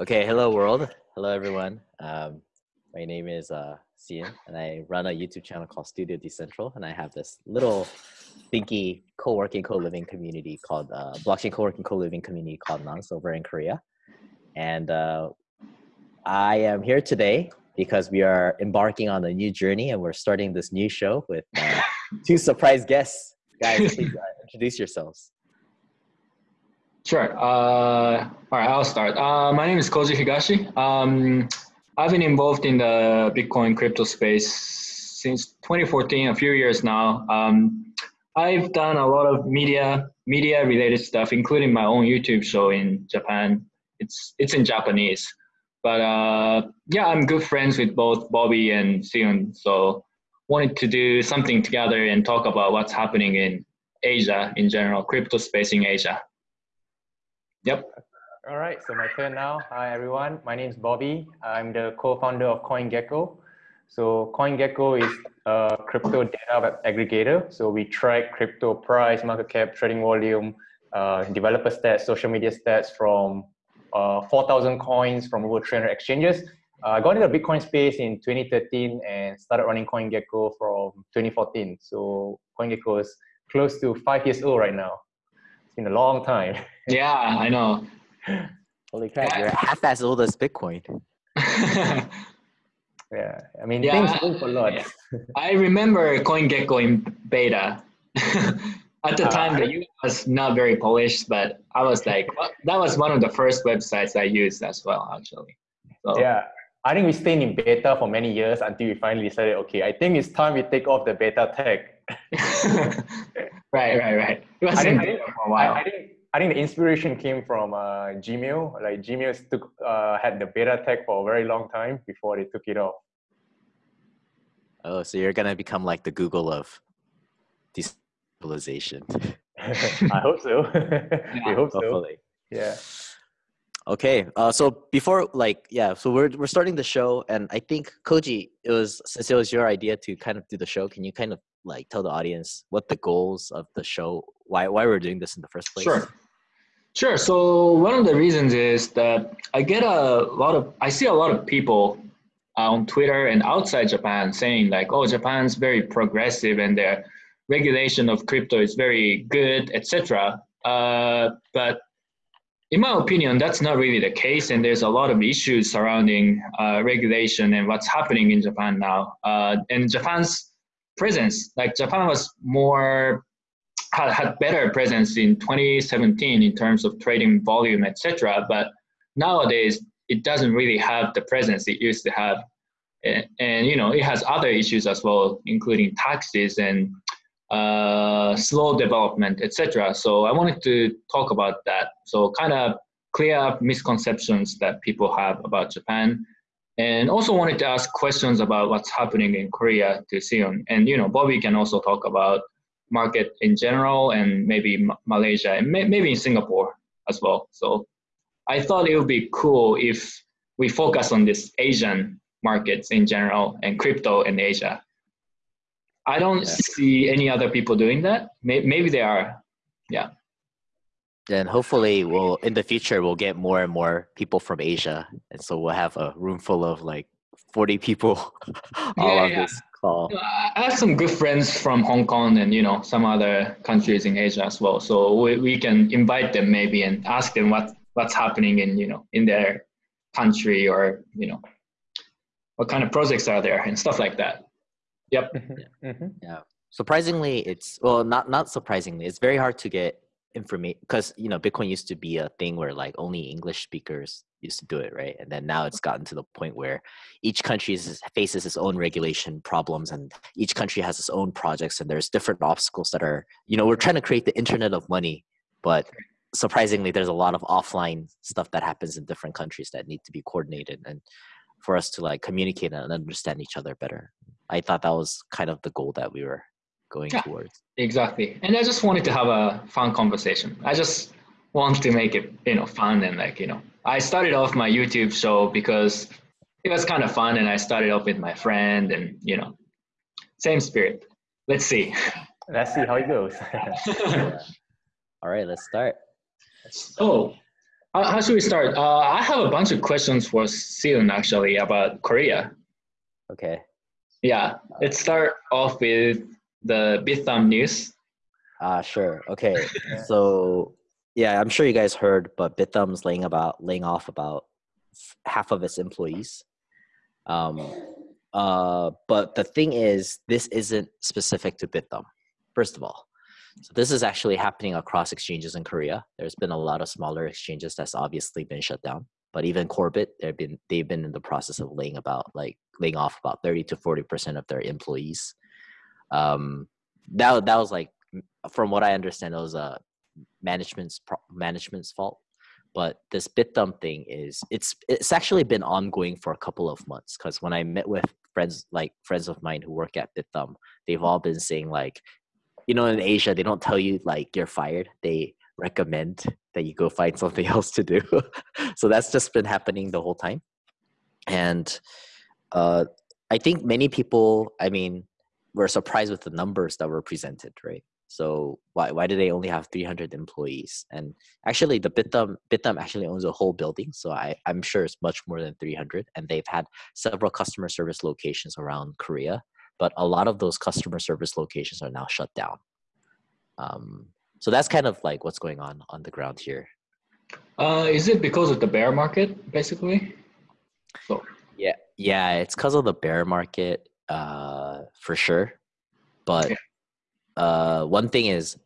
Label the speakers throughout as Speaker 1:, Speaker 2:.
Speaker 1: Okay, hello world. Hello everyone. Um, my name is uh, Cian, and I run a YouTube channel called Studio Decentral, and I have this little thinky co-working, co-living community called uh, blockchain co-working, co-living community called Nonce over in Korea. And uh, I am here today because we are embarking on a new journey, and we're starting this new show with uh, two surprise guests. Guys, please uh, introduce yourselves.
Speaker 2: Sure. Uh, all right, I'll start. Uh, my name is Koji Higashi. Um, I've been involved in the Bitcoin crypto space since 2014, a few years now. Um, I've done a lot of media media related stuff, including my own YouTube show in Japan. It's it's in Japanese, but uh, yeah, I'm good friends with both Bobby and Sion. So wanted to do something together and talk about what's happening in Asia in general, crypto space in Asia. Yep.
Speaker 3: All right, so my turn now. Hi everyone, my name is Bobby. I'm the co-founder of CoinGecko. So CoinGecko is a crypto data aggregator. So we track crypto price, market cap, trading volume, uh, developer stats, social media stats from uh, 4,000 coins from over 300 exchanges. Uh, I got into the Bitcoin space in 2013 and started running CoinGecko from 2014. So CoinGecko is close to five years old right now. Been a long time.
Speaker 2: Yeah, I know.
Speaker 1: Holy crap, you're half as old as Bitcoin.
Speaker 3: Yeah, I mean,
Speaker 2: Yeah,
Speaker 3: things move a lot.
Speaker 2: yeah. I remember CoinGecko in beta. At the
Speaker 3: Uh,
Speaker 2: time, the UI was not very polished, but I was like, well, that was one of the first websites I used as well, actually. So,
Speaker 3: Yeah, I think we stayed in beta for many years until we finally decided, okay, I think it's time we take off the beta tag.
Speaker 2: Right, right, right. It was
Speaker 3: I
Speaker 2: in
Speaker 3: think, I, think,
Speaker 2: for a while.
Speaker 3: I, I think I think the inspiration came from uh, Gmail. Like Gmail took uh, had the beta tag for a very long time before they took it off.
Speaker 1: Oh, so you're gonna become like the Google of decentralization.
Speaker 3: I hope so. we hope so. Yeah.
Speaker 1: Okay. Uh, so before, like, yeah, so we're we're starting the show, and I think Koji, it was since it was your idea to kind of do the show. Can you kind of like tell the audience what the goals of the show, why why we're doing this in the first place?
Speaker 2: Sure. Sure. So one of the reasons is that I get a lot of, I see a lot of people on Twitter and outside Japan saying like, oh, Japan's very progressive and their regulation of crypto is very good, etc. Uh, but in my opinion, that's not really the case, and there's a lot of issues surrounding uh, regulation and what's happening in Japan now. Uh, and Japan's presence, like Japan was more had, had better presence in 2017 in terms of trading volume, etc. But nowadays, it doesn't really have the presence it used to have, and, and you know it has other issues as well, including taxes and uh, slow development, etc. So I wanted to talk about that. So kind of clear up misconceptions that people have about Japan, and also wanted to ask questions about what's happening in Korea to Sion. And you know, Bobby can also talk about market in general and maybe M- Malaysia and may- maybe in Singapore as well. So I thought it would be cool if we focus on this Asian markets in general and crypto in Asia. I don't
Speaker 1: Yeah.
Speaker 2: see any other people doing that. Maybe they are. Yeah.
Speaker 1: Then hopefully, we'll in the future we'll get more and more people from Asia, and so we'll have a room full of like forty people all
Speaker 2: Yeah,
Speaker 1: on
Speaker 2: yeah.
Speaker 1: this call.
Speaker 2: I have some good friends from Hong Kong and you know some other countries in Asia as well. So we, we can invite them maybe and ask them what what's happening in you know in their country or you know what kind of projects are there and stuff like that. Yep.
Speaker 3: Mhm.
Speaker 1: surprisingly it's well not not surprisingly it's very hard to get information because you know bitcoin used to be a thing where like only english speakers used to do it right? And then now it's gotten to the point where each country is, faces its own regulation problems and each country has its own projects and there's different obstacles that are you know we're trying to create the internet of money but surprisingly there's a lot of offline stuff that happens in different countries that need to be coordinated and for us to like communicate and understand each other better. I thought that was kind of the goal that we were going
Speaker 2: Yeah.
Speaker 1: towards
Speaker 2: Exactly. And I just wanted to have a fun conversation. I just want to make it you know fun and like you know I started off my YouTube show because it was kind of fun and I started off with my friend and you know same spirit. Let's see.
Speaker 3: Let's see how it goes.
Speaker 1: All right let's start
Speaker 2: So how, how should we start? Uh, I have a bunch of questions for Sion actually about Korea.
Speaker 1: Okay.
Speaker 2: Yeah, let's start off with the Bithumb news.
Speaker 1: Uh, sure. Okay. so yeah, I'm sure you guys heard, but Bithumb's laying about laying off about half of its employees. Um, uh, but the thing is, this isn't specific to Bithumb. First of all, so this is actually happening across exchanges in Korea. There's been a lot of smaller exchanges that's obviously been shut down. But even Korbit, they've been they've been in the process of laying about like laying off about 30 to 40 percent of their employees. Um, that that was like from what I understand, it was a management's management's fault. But this Bithumb thing is it's it's actually been ongoing for a couple of months because when I met with friends like friends of mine who work at Bithumb, they've all been saying like, you know, in Asia they don't tell you like you're fired. They recommend that you go find something else to do. so that's just been happening the whole time. And uh, I think many people, I mean, were surprised with the numbers that were presented, right? So why why do they only have 300 employees? And actually, the Bithumb Bithumb actually owns a whole building, so I I'm sure it's much more than 300. And they've had several customer service locations around Korea, but a lot of those customer service locations are now shut down. Um, so that's kind of like what's going on on the ground here.
Speaker 2: Uh, is it because of the bear market, basically?
Speaker 1: So yeah, yeah, it's because of the bear market, uh, for sure. But uh, one thing is,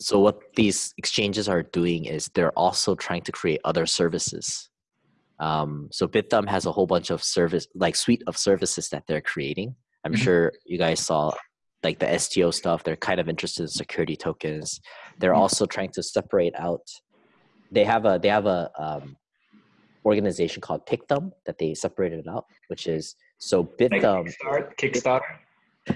Speaker 1: so what these exchanges are doing is they're also trying to create other services. Um, so Bithumb has a whole bunch of service, like suite of services that they're creating. I'm mm-hmm. sure you guys saw like the STO stuff. They're kind of interested in security tokens. They're mm-hmm. also trying to separate out. They have a they have a um, organization called Pickthumb that they separated out, which is so Bithumb.
Speaker 2: Like Kickstarter.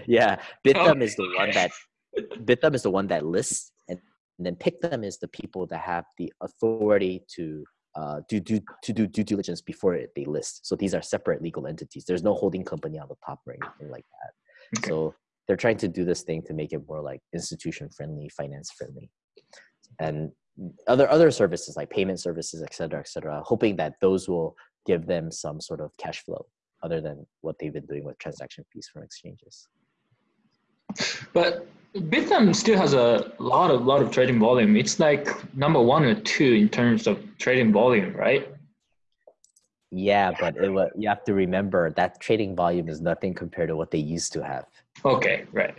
Speaker 1: Yeah, Bithumb oh. is the one that Bithumb is the one that lists, and, and then Pickthumb is the people that have the authority to uh, do, do to do due diligence before it, they list. So these are separate legal entities. There's no holding company on the top or anything like that. Okay. So they're trying to do this thing to make it more like institution friendly, finance friendly, and other other services like payment services, et cetera, et cetera. Hoping that those will give them some sort of cash flow other than what they've been doing with transaction fees from exchanges.
Speaker 2: But Bithumb still has a lot of lot of trading volume. It's like number one or two in terms of trading volume, right?
Speaker 1: Yeah, but it, you have to remember that trading volume is nothing compared to what they used to have.
Speaker 2: Okay, right.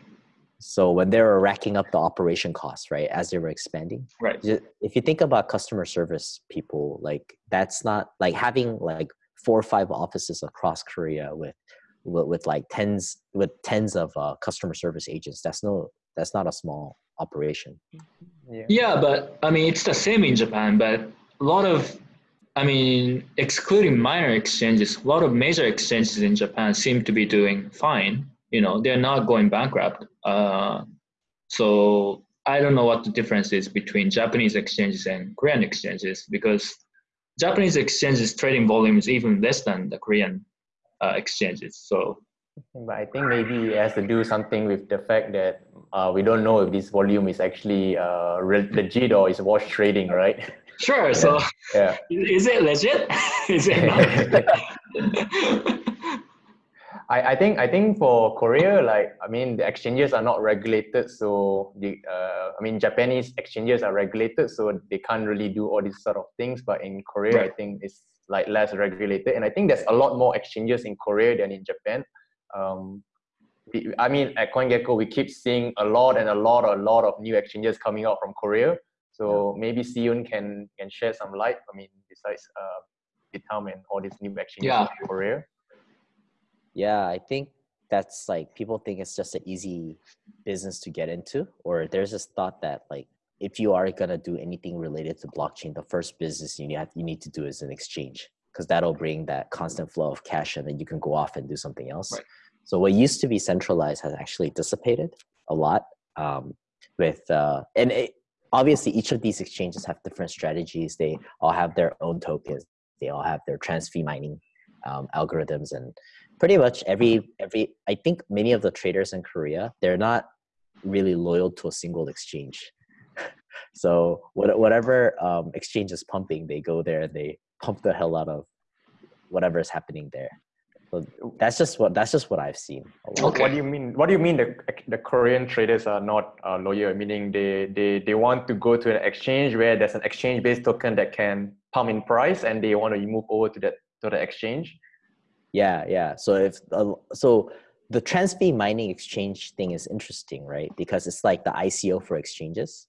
Speaker 1: So when they were racking up the operation costs, right, as they were expanding,
Speaker 2: right.
Speaker 1: If you think about customer service people, like that's not like having like four or five offices across Korea with with, with like tens with tens of uh, customer service agents. That's no, that's not a small operation.
Speaker 2: Yeah. yeah, but I mean it's the same in Japan, but a lot of I mean, excluding minor exchanges, a lot of major exchanges in Japan seem to be doing fine. You know, they're not going bankrupt. Uh, so I don't know what the difference is between Japanese exchanges and Korean exchanges because Japanese exchanges trading volume is even less than the Korean uh, exchanges. So,
Speaker 3: but I think maybe it has to do something with the fact that uh, we don't know if this volume is actually uh, legit or is wash trading, right?
Speaker 2: Sure. So, yeah. is it legit? is it not?
Speaker 3: I, I think I think for Korea, like I mean, the exchanges are not regulated, so the uh, I mean Japanese exchanges are regulated, so they can't really do all these sort of things. But in Korea, right. I think it's like less regulated, and I think there's a lot more exchanges in Korea than in Japan. Um, I mean, at CoinGecko, we keep seeing a lot and a lot, a lot of new exchanges coming out from Korea. So maybe Siyun can can share some light. I mean, besides uh, Bithumb and all these new exchanges yeah. in Korea.
Speaker 1: Yeah, I think that's like people think it's just an easy business to get into, or there's this thought that like if you are gonna do anything related to blockchain, the first business you need you need to do is an exchange because that'll bring that constant flow of cash, and then you can go off and do something else. Right. So what used to be centralized has actually dissipated a lot. Um, with uh, and it, obviously each of these exchanges have different strategies. They all have their own tokens. They all have their trans fee mining um, algorithms and pretty much every every i think many of the traders in korea they're not really loyal to a single exchange so what, whatever um, exchange is pumping, they go there and they pump the hell out of whatever is happening there. So that's just what that's just what I've seen.
Speaker 3: Okay. What do you mean? What do you mean the the Korean traders are not uh, loyal? Meaning they they they want to go to an exchange where there's an exchange based token that can pump in price, and they want to move over to that to the exchange.
Speaker 1: Yeah, yeah. So if uh, so, the Transfee mining exchange thing is interesting, right? Because it's like the ICO for exchanges.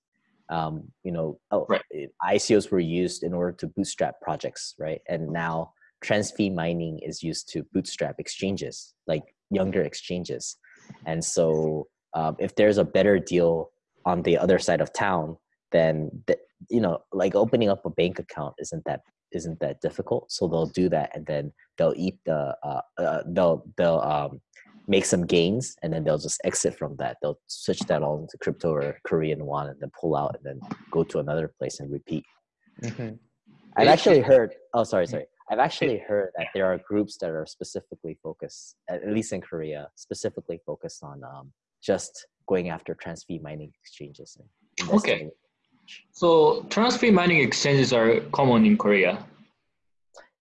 Speaker 1: Um, you know, oh, right. ICOs were used in order to bootstrap projects, right? And now Transfee mining is used to bootstrap exchanges, like younger exchanges. And so um, if there's a better deal on the other side of town, then the, you know, like opening up a bank account isn't that isn't that difficult. So they'll do that, and then they'll eat the uh, uh, they'll they'll um, make some gains, and then they'll just exit from that. They'll switch that all into crypto or Korean won, and then pull out, and then go to another place and repeat. Mm-hmm. I've actually heard. Oh, sorry, sorry. I've actually heard that there are groups that are specifically focused, at least in Korea, specifically focused on um, just going after trans fee mining exchanges.
Speaker 2: and okay. So transfee mining exchanges are common in Korea.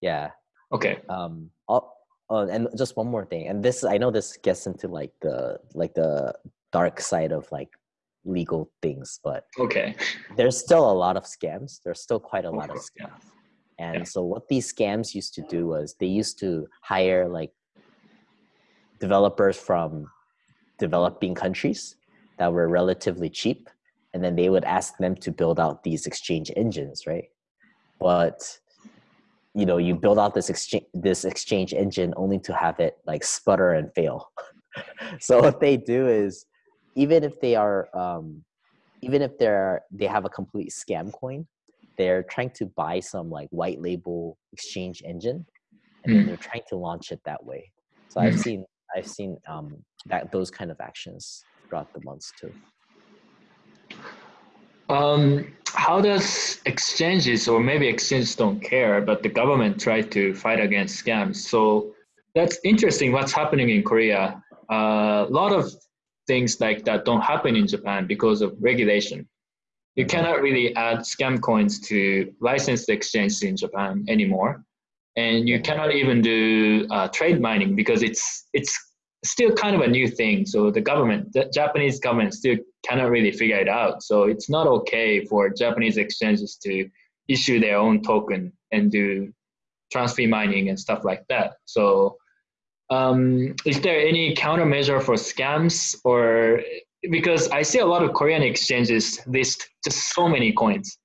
Speaker 1: Yeah.
Speaker 2: Okay.
Speaker 1: Um. I'll, oh, and just one more thing, and this I know this gets into like the like the dark side of like legal things, but
Speaker 2: okay.
Speaker 1: There's still a lot of scams. There's still quite a lot of scams. Yeah and yeah. so what these scams used to do was they used to hire like developers from developing countries that were relatively cheap. And then they would ask them to build out these exchange engines, right? But you know, you build out this exchange this exchange engine only to have it like sputter and fail. so what they do is even if they are um, even if they're they have a complete scam coin, they're trying to buy some like white label exchange engine and mm. they're trying to launch it that way so mm. i've seen i've seen um, that those kind of actions throughout the months too
Speaker 2: um, how does exchanges or maybe exchanges don't care but the government try to fight against scams? So that's interesting what's happening in korea. A lot of things like that don't happen in japan because of regulation. You cannot really add scam coins to licensed exchanges in Japan anymore, and you cannot even do uh, trade mining because it's it's still kind of a new thing. So the government, the Japanese government, still cannot really figure it out. So it's not okay for Japanese exchanges to issue their own token and do transfee mining and stuff like that. So um, is there any countermeasure for scams or because I see a lot of Korean exchanges list just so many coins.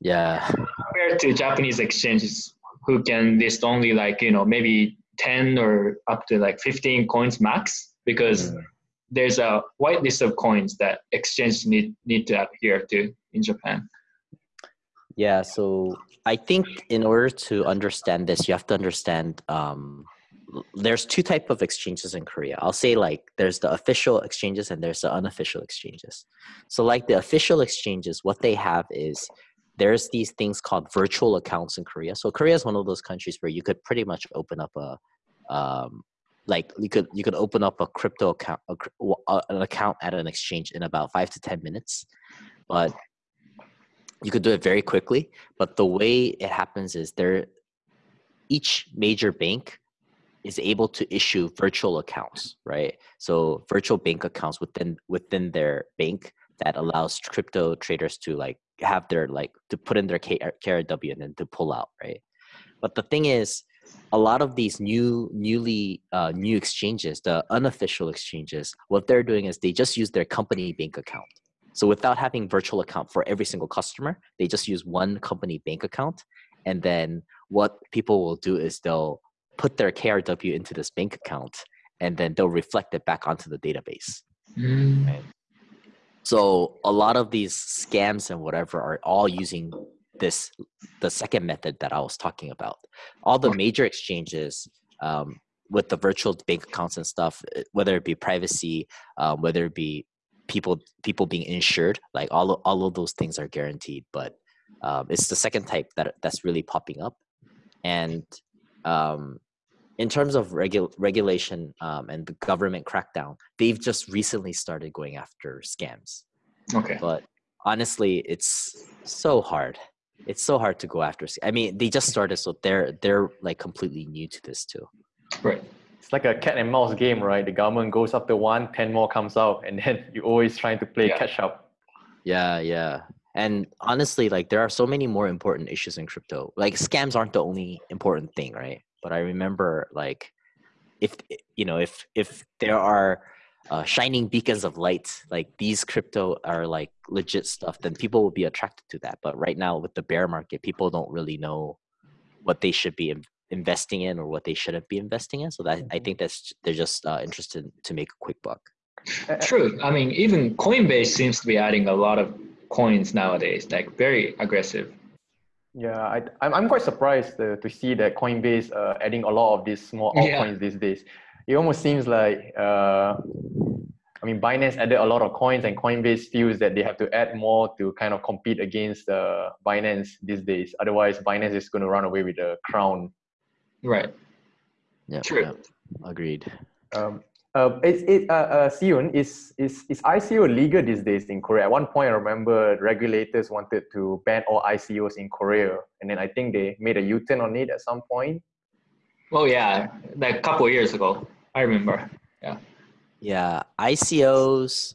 Speaker 1: Yeah.
Speaker 2: Compared to Japanese exchanges who can list only like, you know, maybe 10 or up to like 15 coins max because mm. there's a white list of coins that exchanges need, need to adhere to in Japan.
Speaker 1: Yeah, so I think in order to understand this, you have to understand um, there's two type of exchanges in korea i'll say like there's the official exchanges and there's the unofficial exchanges so like the official exchanges what they have is there's these things called virtual accounts in korea. So korea is one of those countries where you could pretty much open up a um, like you could you could open up a crypto account a, an account at an exchange in about five to ten minutes. But you could do it very quickly. But the way it happens is there each major bank is able to issue virtual accounts, right? So virtual bank accounts within within their bank that allows crypto traders to like have their like to put in their KRW and then to pull out, right? But the thing is, a lot of these new newly uh, new exchanges, the unofficial exchanges, what they're doing is they just use their company bank account. So without having virtual account for every single customer, they just use one company bank account. And then what people will do is they'll put their KRW into this bank account and then they'll reflect it back onto the database. Mm. Right? So a lot of these scams and whatever are all using this the second method that I was talking about. All the major exchanges um, with the virtual bank accounts and stuff, eh, whether it be privacy, um, whether it be people people being insured, like all of, all of those things are guaranteed. But um, it's the second type that that's really popping up, and um, in terms of regu- regulation um, and the government crackdown, they've just recently started going after scams.
Speaker 2: Okay.
Speaker 1: But honestly, it's so hard. It's so hard to go after. I mean, they just started, so they're they're like completely new to this too.
Speaker 2: Right.
Speaker 3: It's like a cat and mouse game, right? The government goes after one, 10 more comes out, and then you're always trying to play
Speaker 2: Yeah.
Speaker 3: catch up.
Speaker 1: Yeah, yeah. And honestly, like there are so many more important issues in crypto. Like scams aren't the only important thing, right? But I remember like if you know, if if there are uh, shining beacons of light, like these crypto are like legit stuff, then people will be attracted to that. But right now with the bear market, people don't really know what they should be investing in or what they shouldn't be investing in. So that I
Speaker 3: Mhm.
Speaker 1: think that's they're just uh, interested to make a quick buck.
Speaker 3: Uh,
Speaker 2: True. I mean, even Coinbase seems to be adding a lot of coins nowadays, like very aggressive.
Speaker 3: Yeah, I, I'm, I'm quite surprised uh, to see that Coinbase uh, adding a lot of these small
Speaker 2: Yeah.
Speaker 3: altcoins these days. It almost seems like, uh, I mean, Binance added a lot of coins, and Coinbase feels that they have to add more to kind of compete against uh, Binance these days. Otherwise, Binance is going to run away with the crown.
Speaker 2: Right.
Speaker 1: Yeah,
Speaker 2: True.
Speaker 1: yeah. agreed.
Speaker 3: Um, uh, it's it, uh, uh, Seon, is, is, is ICO legal these days in Korea? At one point, I remember regulators wanted to ban all ICOs in Korea, and then I think they made a U-turn on it at some point.
Speaker 2: Oh yeah, like a couple of years ago, I remember.
Speaker 1: Yeah. Yeah, ICOs.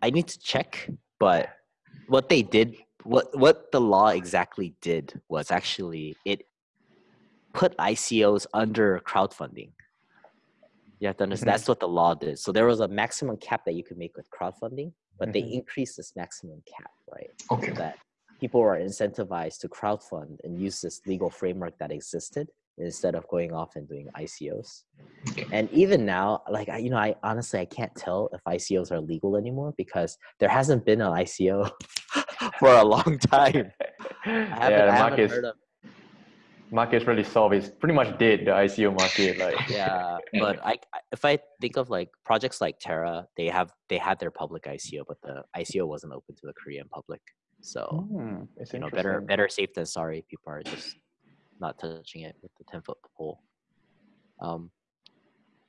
Speaker 1: I need to check, but what they did, what what the law exactly did was actually it put ICOs under crowdfunding. You have to understand
Speaker 3: Mhm.
Speaker 1: that's what the law did. So there was a maximum cap that you could make with crowdfunding, but they
Speaker 3: Mhm.
Speaker 1: increased this maximum cap, right?
Speaker 2: Okay.
Speaker 1: that people are incentivized to crowdfund and use this legal framework that existed instead of going off and doing ICOs.
Speaker 2: Okay.
Speaker 1: And even now, like I, you know, I honestly I can't tell if ICOs are legal anymore because there hasn't been an ICO for a long time. I haven't,
Speaker 3: yeah,
Speaker 1: I haven't heard of
Speaker 3: market's really soft. is pretty much dead, the ICO market. Like,
Speaker 1: yeah, but I if I think of like projects like Terra, they have they had their public ICO, but the ICO wasn't open to the Korean public. So
Speaker 3: it's
Speaker 1: you know, better better safe than sorry. People are just not touching it with the ten foot pole. Um,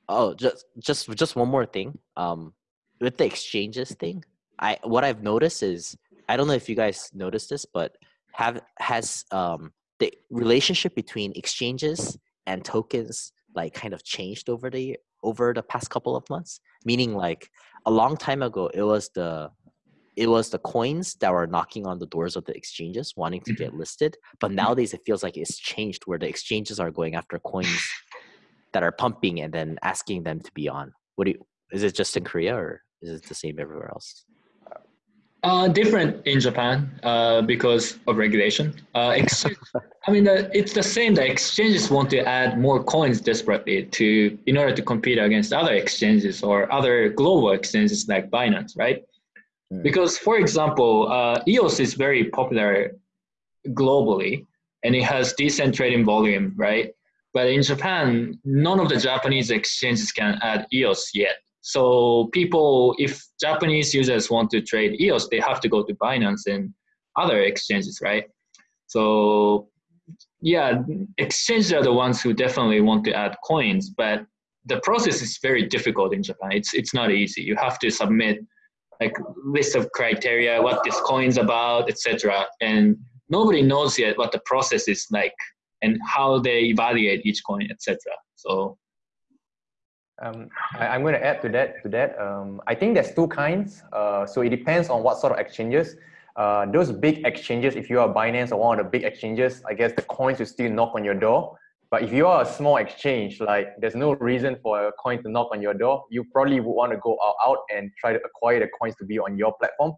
Speaker 1: oh, just just just one more thing. Um, with the exchanges thing, I what I've noticed is I don't know if you guys noticed this, but have has um the relationship between exchanges and tokens like kind of changed over the over the past couple of months. Meaning, like a long time ago, it was the it was the coins that were knocking on the doors of the exchanges wanting to get mm-hmm. listed. But mm-hmm. nowadays it feels like it's changed where the exchanges are going after coins that are pumping and then asking them to be on. What do you is it just in korea or is it the same everywhere else
Speaker 2: Uh, different in Japan uh, because of regulation. Uh, exchange, I mean, uh, it's the same. The exchanges want to add more coins desperately to in order to compete against other exchanges or other global exchanges like Binance, right?
Speaker 1: Mm.
Speaker 2: Because, for example, uh, EOS is very popular globally and it has decent trading volume, right? But in Japan, none of the Japanese exchanges can add EOS yet. So people, if Japanese users want to trade EOS, they have to go to Binance and other exchanges, right? So yeah, exchanges are the ones who definitely want to add coins, but the process is very difficult in Japan. It's it's not easy. You have to submit like list of criteria, what this coin's about, etc. And nobody knows yet what the process is like and how they evaluate each coin, etc. So
Speaker 3: Um, I, I'm going to add to that. To that, um, I think there's two kinds. Uh, so it depends on what sort of exchanges. Uh, those big exchanges, if you are Binance or one of the big exchanges, I guess the coins will still knock on your door. But if you are a small exchange, like there's no reason for a coin to knock on your door, you probably would want to go out, out and try to acquire the coins to be on your platform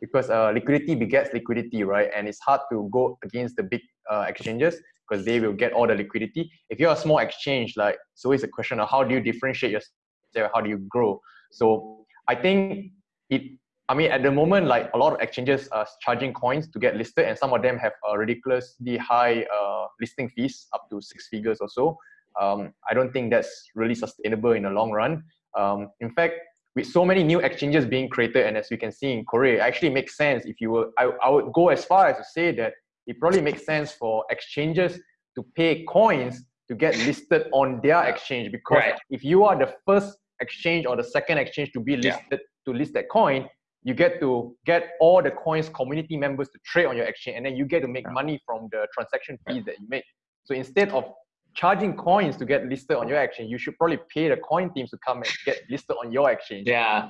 Speaker 3: because uh, liquidity begets liquidity, right? And it's hard to go against the big uh, exchanges because they will get all the liquidity. If you're a small exchange, like it's always a question of how do you differentiate yourself, how do you grow? So I think it. I mean, at the moment, like a lot of exchanges are charging coins to get listed, and some of them have a ridiculously high uh, listing fees, up to six figures or so. Um, I don't think that's really sustainable in the long run. Um, in fact, with so many new exchanges being created, and as we can see in Korea, it actually makes sense if you were. I, I would go as far as to say that it probably makes sense for exchanges to pay coins to get listed on their exchange because
Speaker 2: Right.
Speaker 3: if you are the first exchange or the second exchange to be
Speaker 2: Yeah.
Speaker 3: listed to list that coin you get to get all the coins community members to trade on your exchange, and then you get to make money from the transaction fees that you make. So instead of charging coins to get listed on your exchange, you should probably pay the coin teams to come and get listed on your exchange.
Speaker 2: Yeah,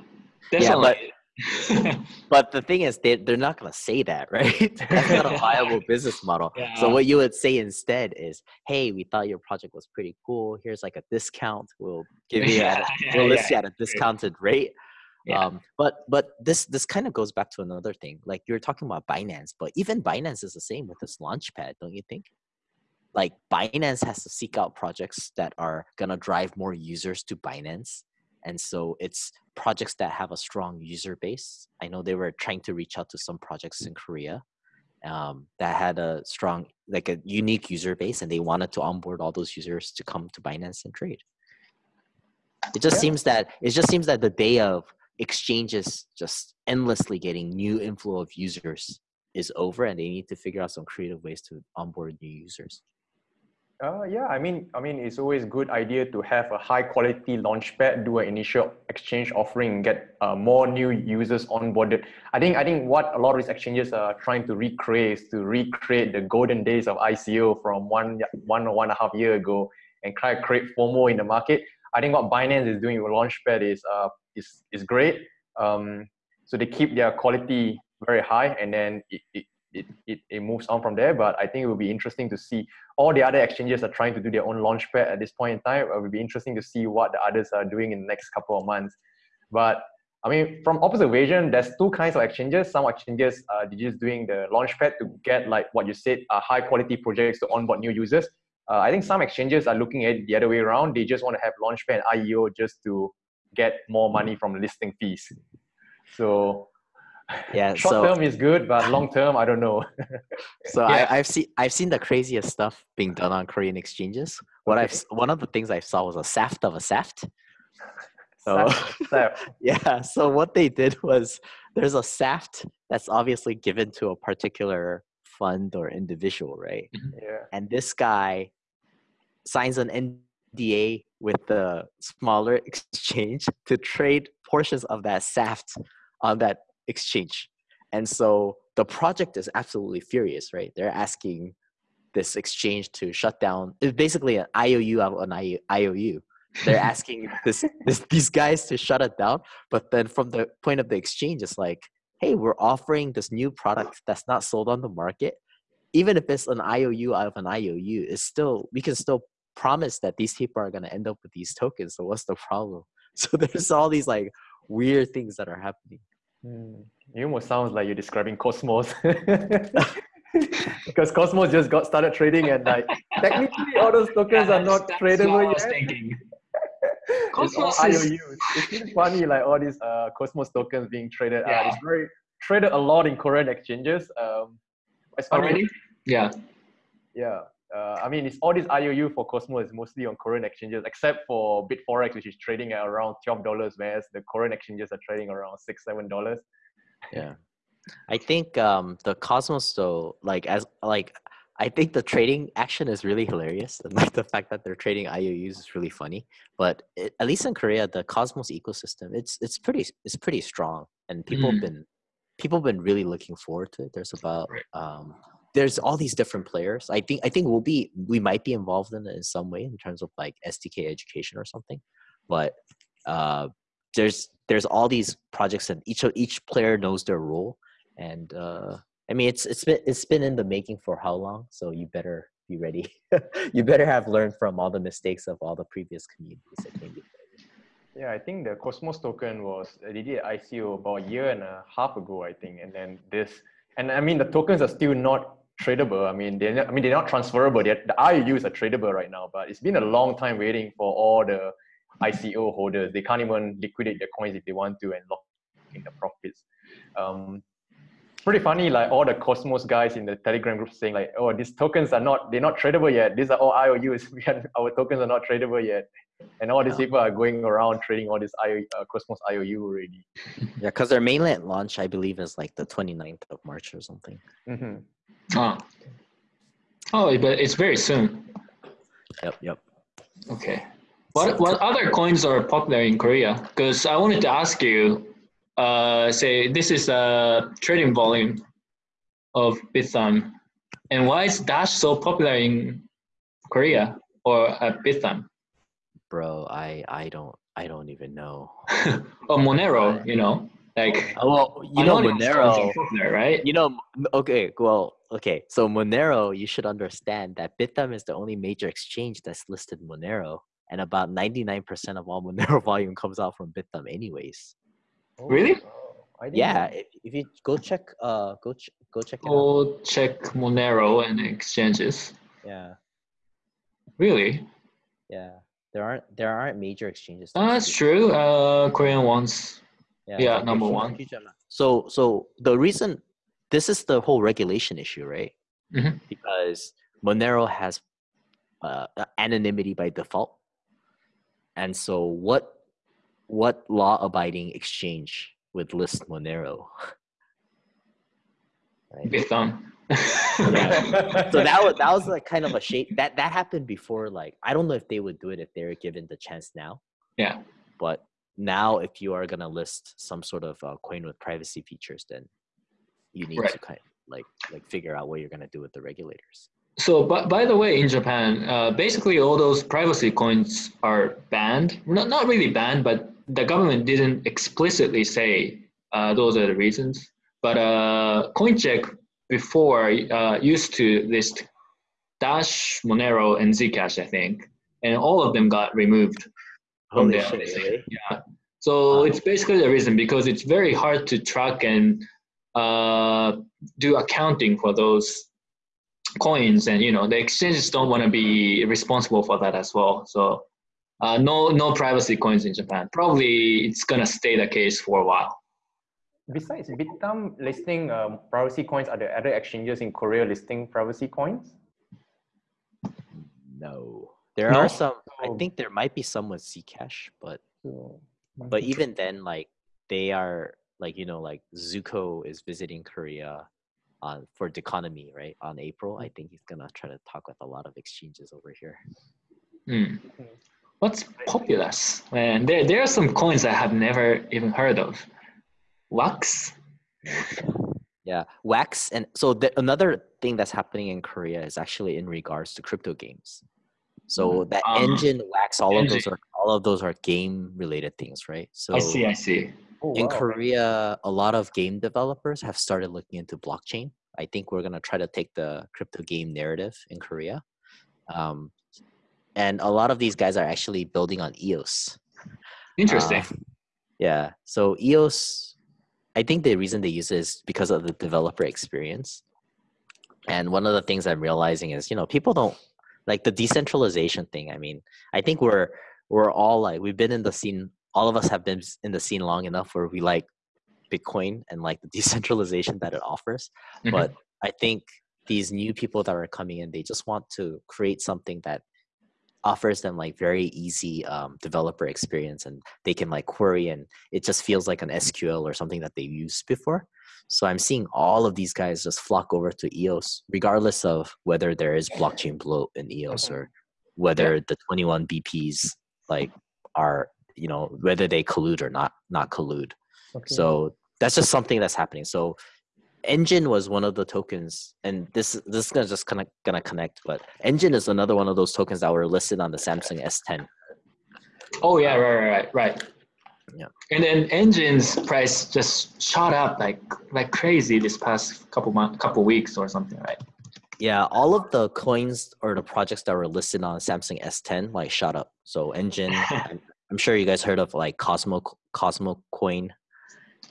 Speaker 1: Yeah, but
Speaker 2: definitely.
Speaker 1: But the thing is, they they're not gonna say that, right? That's not a viable business model.
Speaker 2: Yeah.
Speaker 1: So what you would say instead is, "Hey, we thought your project was pretty cool. Here's like a discount. We'll give you at a,
Speaker 2: Yeah,
Speaker 1: we'll
Speaker 2: yeah,
Speaker 1: list you at a discounted rate."
Speaker 2: Yeah.
Speaker 1: Um, but but this this kind of goes back to another thing. Like you're talking about Binance, but even Binance is the same with this launchpad, don't you think? Like Binance has to seek out projects that are gonna drive more users to Binance, and so it's projects that have a strong user base. I know they were trying to reach out to some projects in Korea um, that had a strong, like a unique user base, and they wanted to onboard all those users to come to Binance and trade. It just
Speaker 3: Yeah.
Speaker 1: seems that it just seems that the day of exchanges just endlessly getting new inflow of users is over, and they need to figure out some creative ways to onboard new users.
Speaker 3: Uh, yeah, I mean, I mean, it's always a good idea to have a high quality launchpad, do an initial exchange offering, get uh, more new users onboarded. I think, I think what a lot of these exchanges are trying to recreate is to recreate the golden days of ICO from one, one or one and a half year ago, and try to create FOMO in the market. I think what Binance is doing with Launchpad is uh, is is great. Um, so they keep their quality very high, and then it, it it, it, it moves on from there. But I think it will be interesting to see all the other exchanges are trying to do their own launchpad at this point in time. It will be interesting to see what the others are doing in the next couple of months. But I mean, from observation, there's two kinds of exchanges. Some exchanges are just doing the launchpad to get like what you said, uh, high quality projects to onboard new users. Uh, I think some exchanges are looking at it the other way around. They just want to have launchpad and IEO just to get more money from listing fees. So
Speaker 1: Yeah,
Speaker 3: short
Speaker 1: so
Speaker 3: term is good, but long term, I don't know.
Speaker 1: So
Speaker 2: Yeah.
Speaker 1: I, I've seen I've seen the craziest stuff being done on Korean exchanges. What I've one of the things I saw was a saft of a saft. So
Speaker 3: Saft.
Speaker 1: yeah, so what they did was there's a saft that's obviously given to a particular fund or individual, right? Mm-hmm.
Speaker 3: yeah.
Speaker 1: And this guy signs an NDA with the smaller exchange to trade portions of that saft on that exchange. And so the project is absolutely furious, right? They're asking this exchange to shut down. It's basically an IOU out uh, of an IOU. They're asking this, this these guys to shut it down. But then from the point of the exchange, it's like, hey, we're offering this new product that's not sold on the market. Even if it's an IOU out of an IOU, it's still we can still promise that these people are gonna end up with these tokens. So what's the problem? So there's all these like weird things that are happening.
Speaker 3: Hmm. It almost sounds like you're describing Cosmos. because Cosmos just got started trading and like technically all those tokens
Speaker 2: Yeah,
Speaker 3: are not tradable
Speaker 2: what I was
Speaker 3: yet. It's
Speaker 2: Cosmos is-
Speaker 3: IOUs. It's really funny, like all these uh, Cosmos tokens being traded. Uh,
Speaker 2: Yeah.
Speaker 3: it's very traded a lot in Korean exchanges. Um, it's funny.
Speaker 2: Already? Yeah.
Speaker 3: Yeah. Uh, I mean, it's all this IOU for Cosmos is mostly on Korean exchanges, except for Bitforex, which is trading at around twelve dollars, whereas the Korean exchanges are trading around six, seven dollars.
Speaker 1: Yeah. I think um the Cosmos though, like as like I think the trading action is really hilarious. And like the fact that they're trading IOUs is really funny. But it, at least in Korea, the Cosmos ecosystem, it's it's pretty it's pretty strong. And people have
Speaker 2: Mm.
Speaker 1: been people have been really looking forward to it. There's about
Speaker 2: Right.
Speaker 1: um there's all these different players. I think I think we'll be we might be involved in it in some way in terms of like SDK education or something. But uh there's there's all these projects and each of each player knows their role and uh i mean it's it's been it's been in the making for how long so you better be ready you better have learned from all the mistakes of all the previous communities that came before.
Speaker 3: Yeah, I think the Cosmos token was did ICO about a year and a half ago, I think, and then this, and I mean the tokens are still not tradable. I mean they're not, I mean they're not transferable. They're, the IOUs are tradable right now, but it's been a long time waiting for all the ICO holders. They can't even liquidate their coins if they want to and lock in the profits. Um, pretty funny, like all the Cosmos guys in the Telegram group saying like, "Oh, these tokens are not they're not tradable yet. These are all IOUs. Our tokens are not tradable yet." And all these people are going around trading all this IO, uh, Cosmos IOU already.
Speaker 1: yeah because their mainnet launch i believe is like the 29th of march or something
Speaker 3: hmm
Speaker 2: Oh. Oh, but it's very soon.
Speaker 1: yep yep
Speaker 2: Okay. What what other coins are popular in Korea? Because I wanted to ask you, uh, say this is a trading volume of Bithumb, and why is Dash so popular in Korea or at Bithumb?
Speaker 1: Bro, I I don't I don't even know.
Speaker 2: or Monero, you know, like
Speaker 1: well, you know Monero.
Speaker 2: popular, right?
Speaker 1: You know, okay, well, okay. So Monero, you should understand that Bithumb is the only major exchange that's listed Monero, and about ninety nine percent of all Monero volume comes out from Bithumb, anyways.
Speaker 2: Really?
Speaker 3: Oh, I didn't
Speaker 1: Yeah, if, if you go check, uh, go ch- go check it.
Speaker 2: Go check Monero and exchanges.
Speaker 1: Yeah,
Speaker 2: Really?
Speaker 1: yeah. There aren't there aren't major exchanges. that
Speaker 2: Uh, that's true. Uh, Korean ones. yeah,
Speaker 1: exactly.
Speaker 2: number one.
Speaker 1: So so the reason this is the whole regulation issue, right?
Speaker 2: Mhm.
Speaker 1: Because Monero has uh, anonymity by default, and so what what law-abiding exchange would list Monero? right?
Speaker 2: Bithumb.
Speaker 1: Yeah. so that was that was like kind of a shape that that happened before. Like I don't know if they would do it if they were given the chance now.
Speaker 2: Yeah.
Speaker 1: But now, if you are gonna list some sort of uh, coin with privacy features, then you need to
Speaker 2: Right.
Speaker 1: kind like like figure out what you're gonna do with the regulators.
Speaker 2: So, by, by the way, in Japan, uh, basically all those privacy coins are banned. Not, not really banned, but the government didn't explicitly say uh, those are the reasons. But uh, CoinCheck before uh, used to list Dash, Monero, and Zcash, I think, and all of them got removed from
Speaker 1: Holy
Speaker 2: there.
Speaker 1: shit! Really?
Speaker 2: Yeah. So
Speaker 1: Wow.
Speaker 2: it's basically the reason because it's very hard to track and uh, do accounting for those coins, and you know the exchanges don't want to be responsible for that as well. So uh, no no privacy coins in Japan. Probably it's gonna stay the case for a while.
Speaker 3: Besides Bithumb listing um, privacy coins, are there other exchanges in Korea listing privacy coins?
Speaker 1: No, there
Speaker 2: No?
Speaker 1: are some. I think there might be some with Zcash, but
Speaker 3: So,
Speaker 1: but even then, like they are like you know like Zooko is visiting Korea on for the economy right on April. I think he's gonna try to talk with a lot of exchanges over here.
Speaker 2: Hmm. What's populous? Man, there there are some coins I have never even heard of. Wax.
Speaker 1: Yeah, Wax, and so the, another thing that's happening in Korea is actually in regards to crypto games. So that
Speaker 2: Ah.
Speaker 1: Enjin, Wax, all of those are all of those are game related things, right? So
Speaker 2: I see. I see.
Speaker 3: Oh,
Speaker 1: in
Speaker 3: wow.
Speaker 1: Korea, a lot of game developers have started looking into blockchain. I think we're gonna try to take the crypto game narrative in Korea, um, and a lot of these guys are actually building on EOS.
Speaker 2: Interesting.
Speaker 1: Uh, yeah. So EOS, I think the reason they use it is because of the developer experience. And one of the things I'm realizing is, you know, people don't like the decentralization thing. I mean, I think we're we're all like we've been in the scene. All of us have been in the scene long enough where we like Bitcoin and like the decentralization that it offers.
Speaker 2: Mhm.
Speaker 1: But I think these new people that are coming in, they just want to create something that offers them like very easy um, developer experience and they can like query and it just feels like an SQL or something that they've used before. So I'm seeing all of these guys just flock over to EOS, regardless of whether there is blockchain bloat in EOS
Speaker 3: Mhm.
Speaker 1: or whether the 21 BPs like are you know whether they collude or not not collude.
Speaker 3: Okay.
Speaker 1: So that's just something that's happening. So Enjin was one of the tokens, and this this is gonna just kind of gonna connect. But Enjin is another one of those tokens that were listed on the Samsung S10.
Speaker 2: Oh yeah, right, right, right, right.
Speaker 1: Yeah.
Speaker 2: And then Enjin's price just shot up like like crazy this past couple month, couple weeks or something, right?
Speaker 1: Yeah, all of the coins or the projects that were listed on Samsung S10 like shot up. So Enjin, I'm, I'm sure you guys heard of like Cosmo Cosmo Coin.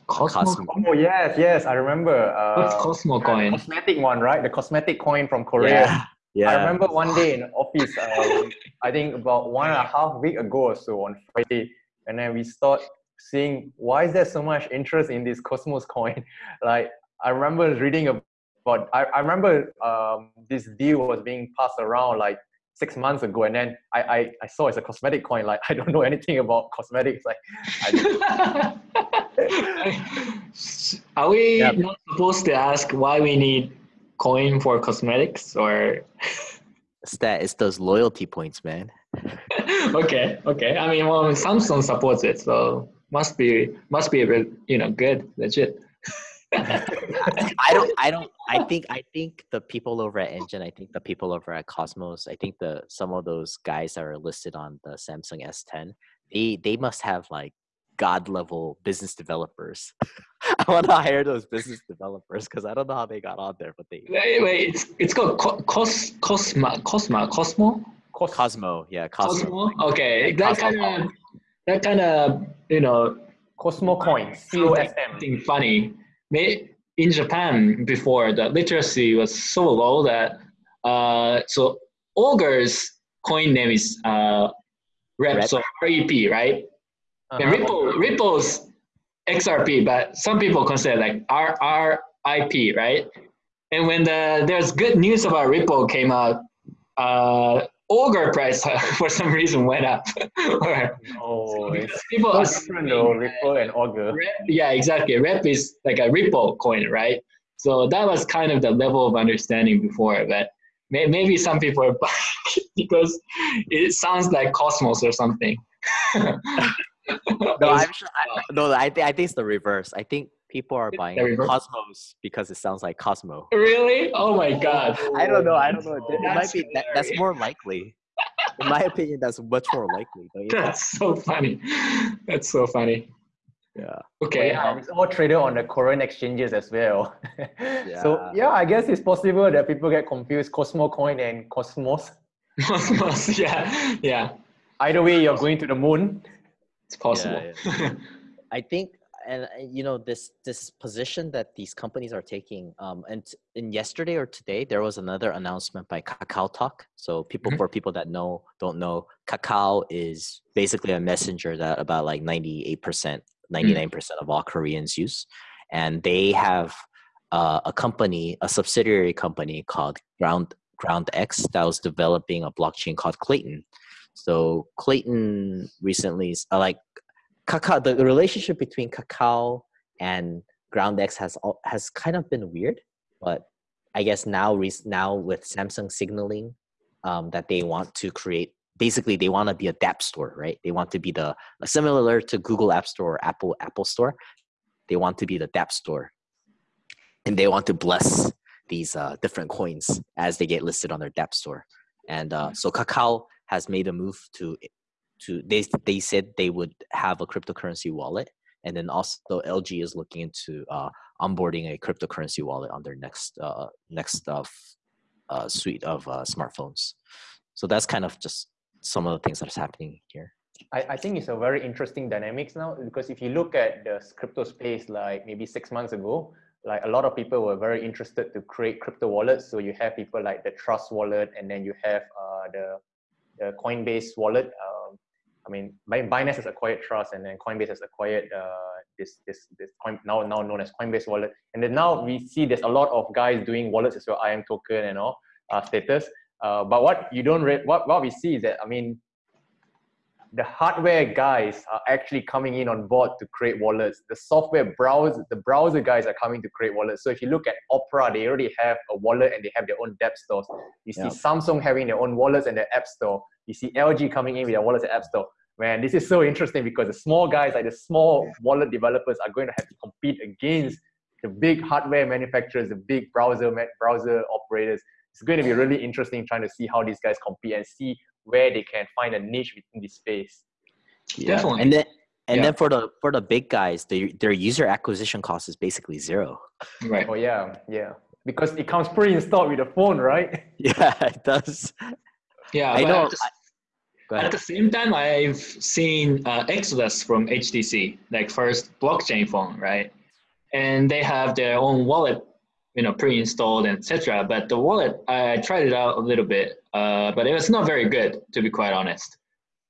Speaker 2: Cosmo.
Speaker 1: Cosmo.
Speaker 3: Oh yes, yes, I remember. Uh,
Speaker 2: What's Cosmo
Speaker 3: the
Speaker 2: coin?
Speaker 3: cosmetic one, right? The cosmetic coin from Korea.
Speaker 1: Yeah, yeah.
Speaker 3: I remember one day in office, um, I think about one and a half week ago or so on Friday, and then we start seeing why is there so much interest in this Cosmos coin? Like I remember reading about, I, I remember um, this deal was being passed around like six months ago, and then I, I, I saw it's a cosmetic coin. Like I don't know anything about cosmetics. Like I,
Speaker 2: Are we
Speaker 1: Yeah.
Speaker 2: not supposed to ask why we need coin for cosmetics or?
Speaker 1: It's that it's those loyalty points, man.
Speaker 2: okay, okay. I mean, well, Samsung supports it, so must be must be you know good, legit.
Speaker 1: I don't I don't I think I think the people over at Enjin, I think the people over at Cosmos, I think the some of those guys that are listed on the Samsung S10, they they must have like god level business developers. I want to hire those business developers because I don't know how they got on there, but they
Speaker 2: wait wait it's it's called Cos Cosma Cosma Cosmo?
Speaker 1: Cosmo yeah Cosmo,
Speaker 2: Cosmo? okay that kind of that kind of you know
Speaker 3: Cosmo coin C O S M.
Speaker 2: funny in Japan before the literacy was so low that uh, so Augur's coin name is uh, Rep, Rep. so REP, right? Uh-huh. And Ripple, Ripple's XRP, but some people consider like RRIP, right? And when the there's good news about Ripple came out, uh, Augur price uh, for some reason went up.
Speaker 3: or, oh, it's people so different though, Ripple and Augur.
Speaker 2: Rep, yeah, exactly. Rep is like a Ripple coin, right? So that was kind of the level of understanding before, but may, maybe some people are because it sounds like Cosmos or something.
Speaker 1: no, I'm sure. I, no, I, th- I think it's the reverse. I think people are buying Cosmos because it sounds like Cosmo.
Speaker 2: Really? Oh my god.
Speaker 1: I don't know. I don't know. It, it might be that, that's more likely. In my opinion, that's much more likely.
Speaker 2: That's so funny. That's so funny.
Speaker 1: Yeah.
Speaker 2: Okay.
Speaker 3: yeah, it's all traded on the Korean exchanges as well. yeah. So yeah, I guess it's possible that people get confused Cosmo coin and Cosmos.
Speaker 2: Cosmos, yeah, yeah.
Speaker 3: Either way, you're going to the moon.
Speaker 2: It's possible.
Speaker 1: Yeah, yeah. I think and uh, you know this this position that these companies are taking um and in yesterday or today there was another announcement by kakao talk so people mm-hmm. for people that know don't know kakao is basically a messenger that about like 98% 99% mm. of all koreans use and they have uh, a company a subsidiary company called ground GroundX that was developing a blockchain called Klaytn so Klaytn recently uh, like Kakao, the relationship between Kakao and GroundX has has kind of been weird, but I guess now now with Samsung signaling um, that they want to create basically they want to be a DApp store, right? They want to be the similar to Google App Store or Apple Apple Store. They want to be the DApp store, and they want to bless these uh, different coins as they get listed on their DApp store. And uh, so Kakao has made a move to to they they said they would have a cryptocurrency wallet, and then also LG is looking into uh, onboarding a cryptocurrency wallet on their next uh, next uh, uh, suite of uh, smartphones. So that's kind of just some of the things that is happening here.
Speaker 3: I, I think it's a very interesting dynamics now because if you look at the crypto space like maybe six months ago, like a lot of people were very interested to create crypto wallets. So you have people like the Trust wallet, and then you have uh, the the Coinbase wallet. I mean, Binance has acquired Trust, and then Coinbase has acquired uh, this this this coin now now known as Coinbase Wallet. And then now we see there's a lot of guys doing wallets as well, imToken and all uh, status. Uh, but what you don't re- what what we see is that I mean, the hardware guys are actually coming in on board to create wallets. The software browser the browser guys are coming to create wallets. So if you look at Opera, they already have a wallet and they have their own app stores. You see Samsung having their own wallets and their app store. You see LG coming in with their wallets and app store. Man, this is so interesting because the small guys, like the small wallet developers, are going to have to compete against the big hardware manufacturers, the big browser browser operators. It's going to be really interesting trying to see how these guys compete and see where they can find a niche within this space.
Speaker 1: Yeah. Definitely. And then and yeah. then for the for the big guys, the, their user acquisition cost is basically zero.
Speaker 3: Right. Oh yeah, yeah. Because it comes pre-installed with the phone, right?
Speaker 1: Yeah, it does.
Speaker 2: Yeah, I know. At the same time, I've seen uh, Exodus from HTC, like first blockchain phone, right? And they have their own wallet, you know, pre-installed, etc. But the wallet, I tried it out a little bit, uh, but it was not very good, to be quite honest.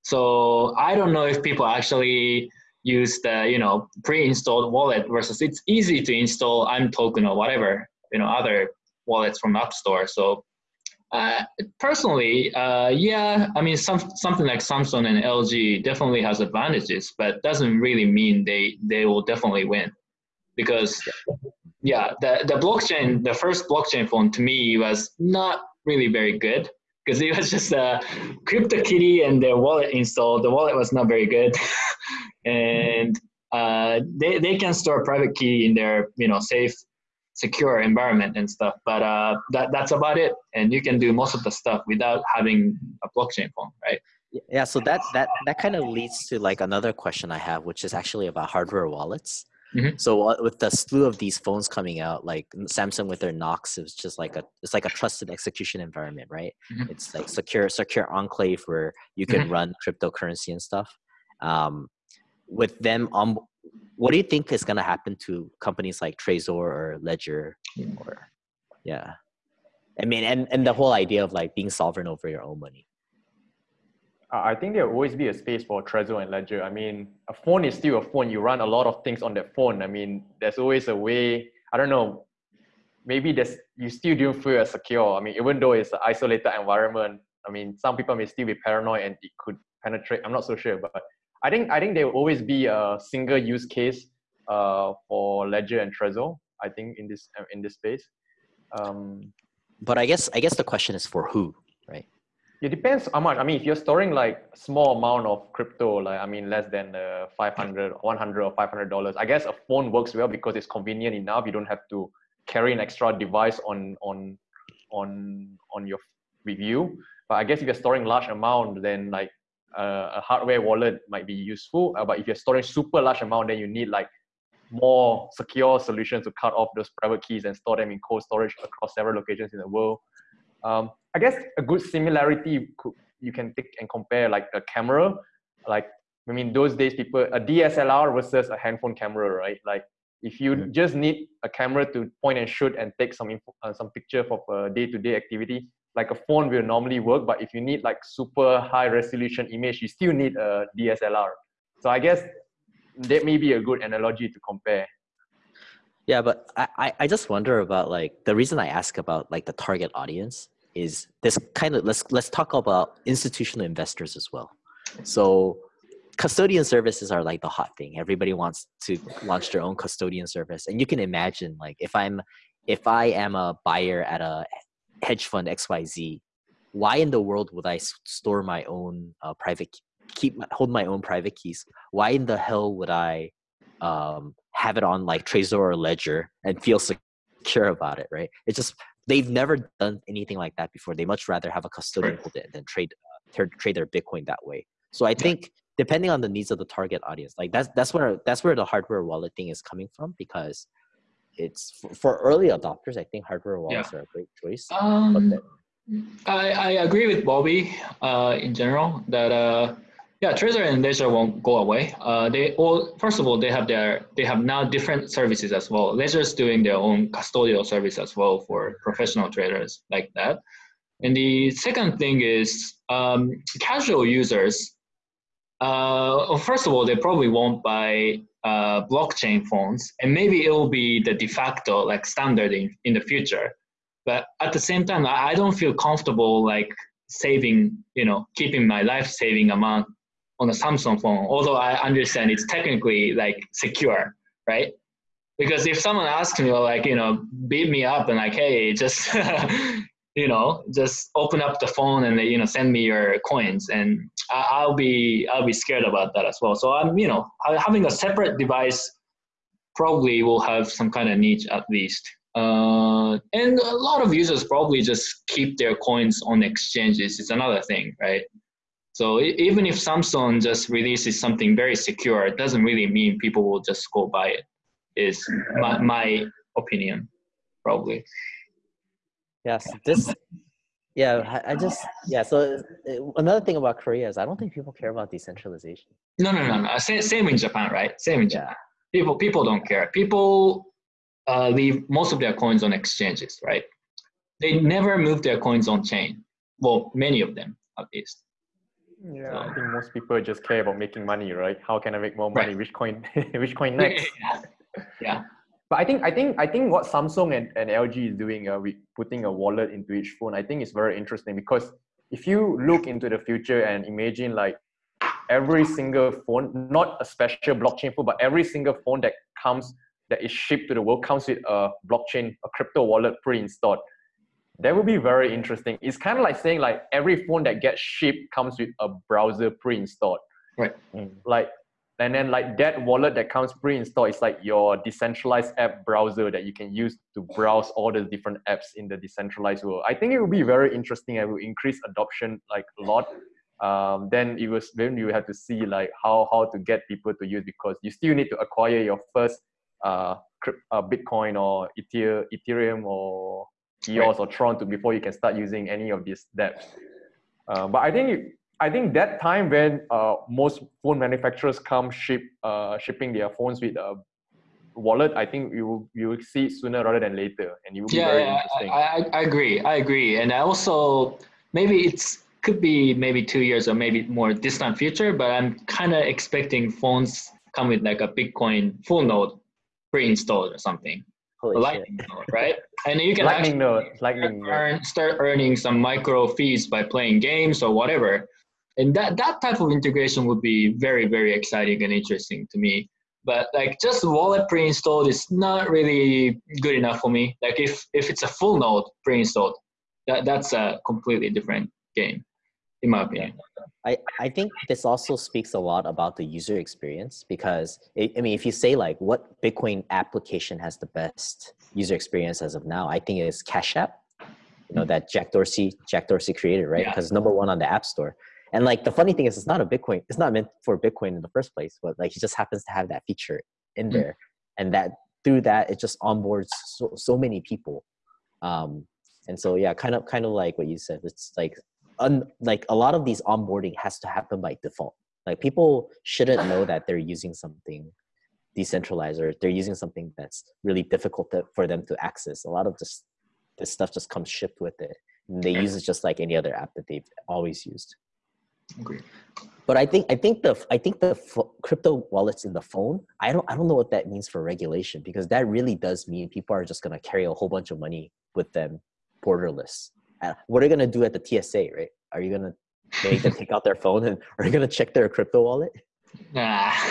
Speaker 2: So I don't know if people actually use the, you know, pre-installed wallet versus it's easy to install imToken or whatever, you know, other wallets from App Store. So uh, personally, uh, yeah, I mean, some, something like Samsung and LG definitely has advantages, but doesn't really mean they, they will definitely win. Because, yeah, the, the blockchain, the first blockchain phone to me was not really very good because it was just a CryptoKitty and their wallet installed. The wallet was not very good. and uh, they, they can store private key in their you know safe secure environment and stuff but uh, that, that's about it and you can do most of the stuff without having a blockchain phone right
Speaker 1: yeah so that that that kind of leads to like another question i have which is actually about hardware wallets
Speaker 2: Mhm.
Speaker 1: so uh, with the slew of these phones coming out like samsung with their knox it's just like a it's like a trusted execution environment right?
Speaker 2: Mhm.
Speaker 1: it's like secure secure enclave where you can run cryptocurrency and stuff. Um, with them on what do you think is going to happen to companies like trezor or ledger? Or yeah. I mean and and the whole idea of like being sovereign over your own money
Speaker 3: I think there will always be a space for Trezor and Ledger. I mean, a phone is still a phone. You run a lot of things on that phone. I mean, there's always a way. I don't know. Maybe there's you still don't feel as secure. I mean, even though it's an isolated environment. I mean, some people may still be paranoid and it could penetrate. I'm not so sure, but I think I think there will always be a single use case uh, for Ledger and Trezor. I think in this in this space. Um,
Speaker 1: but i guess i guess the question is for who
Speaker 3: It depends how much. I mean, if you're storing like small amount of crypto, like I mean, less than uh, 500, 100 or 500 dollars, I guess a phone works well because it's convenient enough. You don't have to carry an extra device on on on on your with you. But I guess if you're storing large amount, then like uh, a hardware wallet might be useful. Uh, but if you're storing super large amount, then you need like more secure solutions to cut off those private keys and store them in cold storage across several locations in the world. Um, I guess a good similarity could, you can take and compare like a camera, like I mean those days people a DSLR versus a handphone camera, right? Like if you
Speaker 1: Mhm.
Speaker 3: just need a camera to point and shoot and take some info, uh, some picture for a day-to-day activity, like a phone will normally work. But if you need like super high resolution image, you still need a DSLR. So I guess that may be a good analogy to compare.
Speaker 1: Yeah, but I, I- I just wonder about like the reason I ask about like the target audience is this kind of let's let's talk about institutional investors as well. So custodian services are like the hot thing. Everybody wants to launch their own custodian service. And you can imagine like if I'm if I am a buyer at a hedge fund XYZ, why in the world would I store my own uh, private keep hold my own private keys? Why in the hell would I um, have it on like Trezor or Ledger and feel secure about it, right? It just they've never done anything like that before. They much rather have a custodian hold it and then trade uh, trade their Bitcoin that way. So I think depending on the needs of the target audience, like that's that's where that's where the hardware wallet thing is coming from because it's for, for early adopters. I think hardware wallets are a great choice. But
Speaker 2: Um,
Speaker 1: then,
Speaker 2: I, I agree with Bobby uh, in general that uh, yeah, Trezor and Ledger won't go away. Uh, they all first of all they have their they have now different services as well. Ledger's doing their own custodial service as well for professional traders like that. And the second thing is um, casual users. Uh, first of all, they probably won't buy uh, blockchain phones, and maybe it will be the de facto like standard in, in the future but at the same time I, I don't feel comfortable like saving you know keeping my life saving amount on a samsung phone although i understand it's technically like secure right because if someone asks me like you know beat me up and like hey just you know just open up the phone and you know send me your coins and I, i'll be i'll be scared about that as well so i'm you know having a separate device probably will have some kind of niche at least uh, and a lot of users probably just keep their coins on exchanges. It's another thing, right? So even if Samsung just releases something very secure, it doesn't really mean people will just go buy it. Is my, my opinion, probably.
Speaker 1: yes, this. Yeah, I, just yeah. So uh, another thing about Korea is I don't think people care about decentralization.
Speaker 2: No, no, no, no. Same, same in Japan, right? Same in
Speaker 1: Yeah.
Speaker 2: Japan. People, people don't care. People uh, leave most of their coins on exchanges, right? They never move their coins on chain. Well, many of them, at least.
Speaker 3: Yeah, I think most people just care about making money, right? How can I make more money?
Speaker 2: Right.
Speaker 3: Which coin? which coin next?
Speaker 2: yeah.
Speaker 3: But I think I think I think what Samsung and, and LG is doing, uh, with putting a wallet into each phone, I think is very interesting because if you look into the future and imagine like every single phone, not a special blockchain phone, but every single phone that comes that is shipped to the world comes with a blockchain, a crypto wallet pre-installed. That would be very interesting. It's kind of like saying like every phone that gets shipped comes with a browser pre-installed.
Speaker 2: Right.
Speaker 3: Like and then like that wallet that comes pre-installed is like your decentralized app browser that you can use to browse all the different apps in the decentralized world. I think it would be very interesting and will increase adoption like a lot. Um, then it was then you have to see like how how to get people to use because you still need to acquire your first uh, uh Bitcoin or Ethereum or EOS right. or Tron to before you can start using any of these dApps. Uh, but I think I think that time when uh, most phone manufacturers come ship uh, shipping their phones with a wallet, I think you will you will see it sooner rather than later, and it will
Speaker 2: yeah,
Speaker 3: be very
Speaker 2: yeah,
Speaker 3: interesting.
Speaker 2: I, I, I agree. I agree, and I also maybe it's could be maybe two years or maybe more distant future, but I'm kind of expecting phones come with like a Bitcoin full node pre-installed or something.
Speaker 1: Holy
Speaker 2: lightning node, right? And you can
Speaker 3: lightning
Speaker 2: actually
Speaker 3: node, lightning
Speaker 2: earn, start earning some micro fees by playing games or whatever. And that that type of integration would be very very exciting and interesting to me. But like just wallet pre-installed is not really good enough for me. Like if if it's a full node pre-installed that that's a completely different game in my opinion
Speaker 1: I, I think this also speaks a lot about the user experience because it, I mean if you say like what Bitcoin application has the best user experience as of now I think it's Cash App you know that Jack Dorsey Jack Dorsey created right because yeah. number one on the App Store and like the funny thing is, it's not a Bitcoin. It's not meant for Bitcoin in the first place, but like it just happens to have that feature in mm. there, and that through that it just onboards so, so many people. Um, and so yeah, kind of kind of like what you said. It's like un, like a lot of these onboarding has to happen by default. Like people shouldn't know that they're using something decentralized or they're using something that's really difficult to, for them to access. A lot of this this stuff just comes shipped with it. And they use it just like any other app that they've always used.
Speaker 2: Agree.
Speaker 1: But I think I think the I think the crypto wallets in the phone. I don't I don't know what that means for regulation because that really does mean people are just gonna carry a whole bunch of money with them, borderless. Uh, what are you gonna do at the TSA, right? Are you gonna make them take out their phone and are you gonna check their crypto wallet?
Speaker 2: Nah.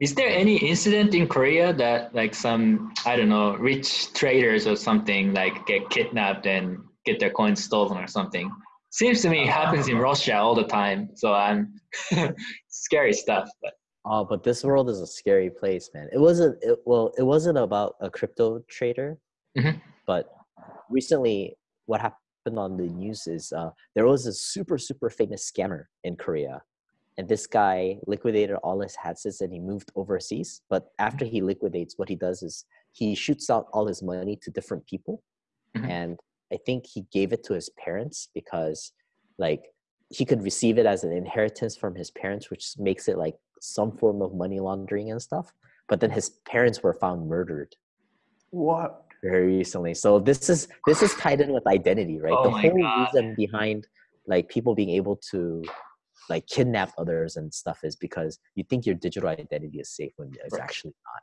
Speaker 2: Is there any incident in Korea that like some I don't know rich traders or something like get kidnapped and get their coins stolen or something? Seems to me it happens in Russia all the time. So I'm scary stuff. But
Speaker 1: oh, but this world is a scary place, man. It wasn't. It, well, it wasn't about a crypto trader, mm-hmm. but recently, what happened on the news is uh, there was a super super famous scammer in Korea, and this guy liquidated all his assets and he moved overseas. But after he liquidates, what he does is he shoots out all his money to different people, mm-hmm. and I think he gave it to his parents because like he could receive it as an inheritance from his parents, which makes it like some form of money laundering and stuff. But then his parents were found murdered.
Speaker 3: What?
Speaker 1: Very recently. So this is this is tied in with identity, right?
Speaker 2: Oh
Speaker 1: the
Speaker 2: whole
Speaker 1: God. reason behind like people being able to like kidnap others and stuff is because you think your digital identity is safe when it's right. actually not.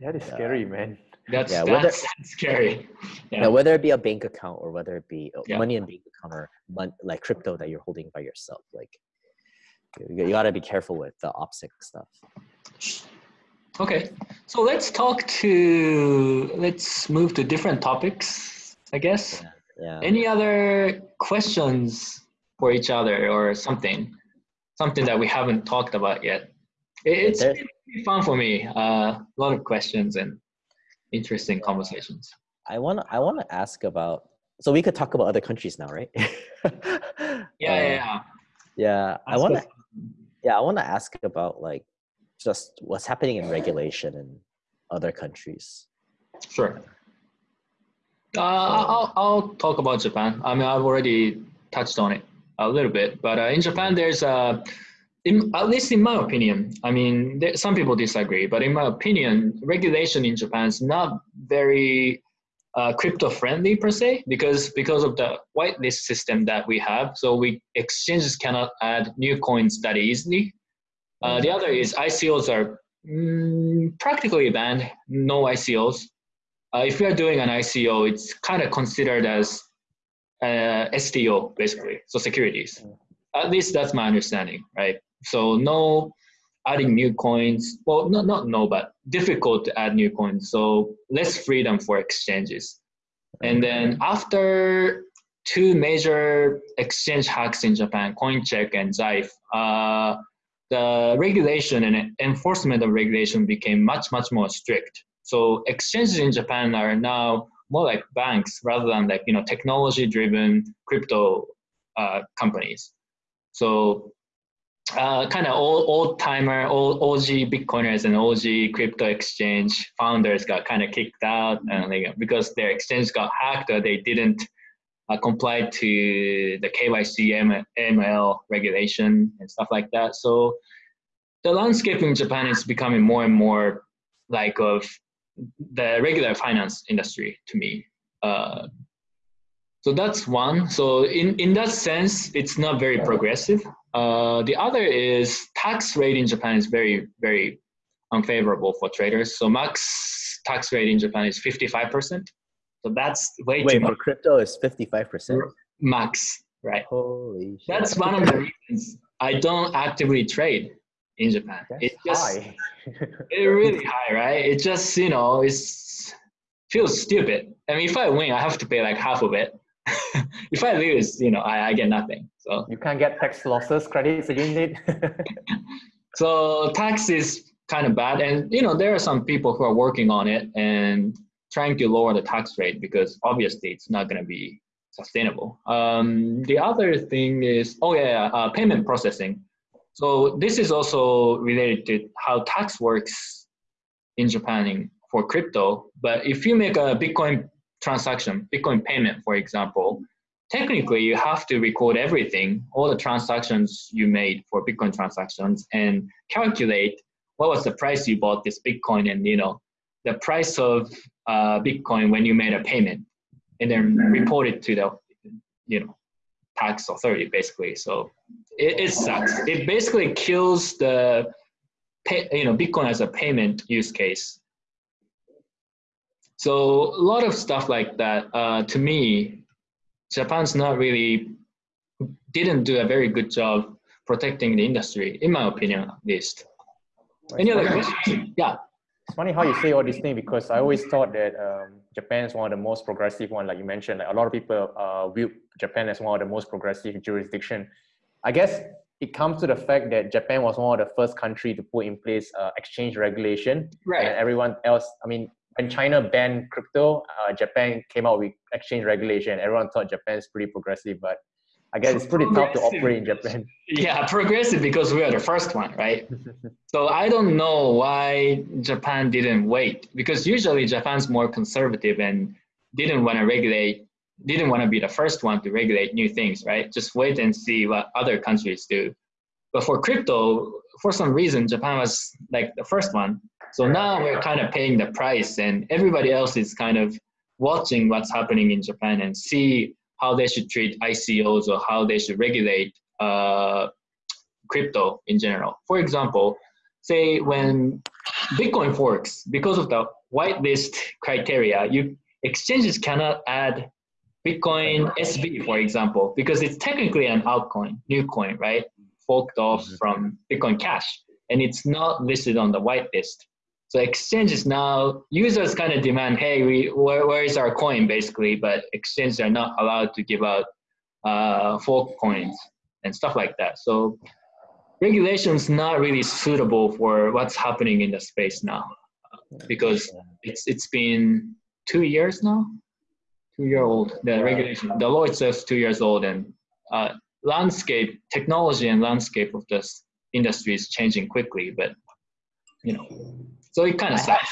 Speaker 3: That is scary, man.
Speaker 2: That's, yeah, whether, that's, scary.
Speaker 1: Yeah. yeah. whether it be a bank account or whether it be yeah. money in bank account or mon- like crypto that you're holding by yourself, like you, you got to be careful with the OPSEC stuff.
Speaker 2: Okay, so let's talk to let's move to different topics. I guess.
Speaker 1: Yeah. yeah.
Speaker 2: Any other questions for each other or something? Something that we haven't talked about yet. It's fun for me. Uh, a lot of questions and interesting conversations.
Speaker 1: I want to I want to ask about. So we could talk about other countries now, right?
Speaker 2: yeah, yeah, yeah.
Speaker 1: Yeah, I want to. Yeah, I want to ask about like just what's happening in regulation in other countries.
Speaker 2: Sure. Uh, I'll I'll talk about Japan. I mean, I've already touched on it a little bit, but uh, in Japan, there's a in, at least in my opinion, I mean, there, some people disagree, but in my opinion, regulation in Japan is not very uh, crypto friendly per se because because of the whitelist system that we have. So we exchanges cannot add new coins that easily. Uh, the other is ICOs are mm, practically banned. No ICOs. Uh, if you are doing an ICO, it's kind of considered as uh, STO basically, so securities. At least that's my understanding, right? So no adding new coins. Well, not not no, but difficult to add new coins. So less freedom for exchanges. And then after two major exchange hacks in Japan, CoinCheck and Zaif, uh, the regulation and enforcement of regulation became much, much more strict. So exchanges in Japan are now more like banks rather than like, you know, technology-driven crypto uh, companies. So uh, kind of old, old timer, old OG Bitcoiners and OG crypto exchange founders got kind of kicked out and like, because their exchange got hacked or they didn't uh, comply to the KYC ML regulation and stuff like that. So the landscape in Japan is becoming more and more like of the regular finance industry to me. Uh, so that's one. So in, in that sense, it's not very progressive. Uh, the other is tax rate in Japan is very, very unfavorable for traders. So max tax rate in Japan is 55%. So that's way
Speaker 1: Wait,
Speaker 2: too much.
Speaker 1: for crypto is 55%?
Speaker 2: Max, right?
Speaker 1: Holy shit.
Speaker 2: That's one of the reasons I don't actively trade in Japan.
Speaker 3: That's
Speaker 2: It just
Speaker 3: high.
Speaker 2: it's really high, right? It just you know it's feels stupid. I mean, if I win, I have to pay like half of it. if I lose, you know, I, I get nothing. So
Speaker 3: you can't get tax losses credits against it.
Speaker 2: so tax is kind of bad, and you know there are some people who are working on it and trying to lower the tax rate because obviously it's not going to be sustainable. Um, the other thing is, oh yeah, uh, payment processing. So this is also related to how tax works in Japan for crypto. But if you make a Bitcoin transaction, Bitcoin payment, for example, technically you have to record everything, all the transactions you made for Bitcoin transactions, and calculate what was the price you bought this Bitcoin, and you know the price of uh, Bitcoin when you made a payment, and then report it to the you know tax authority basically. So it, it sucks. It basically kills the pay, you know Bitcoin as a payment use case. So a lot of stuff like that. Uh, to me, Japan's not really didn't do a very good job protecting the industry, in my opinion, at least. Any other questions? Yeah.
Speaker 3: It's funny how you say all these things because I always thought that um, Japan is one of the most progressive one, like you mentioned. Like a lot of people uh, view Japan as one of the most progressive jurisdiction. I guess it comes to the fact that Japan was one of the first country to put in place uh, exchange regulation,
Speaker 2: Right.
Speaker 3: and everyone else. I mean, when China banned crypto, uh, Japan came out with exchange regulation. Everyone thought Japan is pretty progressive, but I guess it's pretty tough to operate in Japan.
Speaker 2: Yeah, progressive because we are the first one, right? So I don't know why Japan didn't wait because usually Japan's more conservative and didn't want to regulate, didn't want to be the first one to regulate new things, right? Just wait and see what other countries do. But for crypto, for some reason, Japan was like the first one. So now we're kind of paying the price and everybody else is kind of watching what's happening in Japan and see how they should treat ICOs or how they should regulate uh, crypto in general. For example, say when Bitcoin forks, because of the whitelist criteria, you exchanges cannot add Bitcoin SV, for example, because it's technically an altcoin, new coin, right? Forked off
Speaker 1: Mhm.
Speaker 2: from Bitcoin Cash, and it's not listed on the whitelist. So exchanges now, users kind of demand, hey, we, where, where is our coin, basically, but exchanges are not allowed to give out uh, fork coins and stuff like that. So regulation's not really suitable for what's happening in the space now because it's it's been two years now? Two year old. The regulation the law itself is two years old and uh, landscape technology and landscape of this industry is changing quickly but you know so it kind of sucks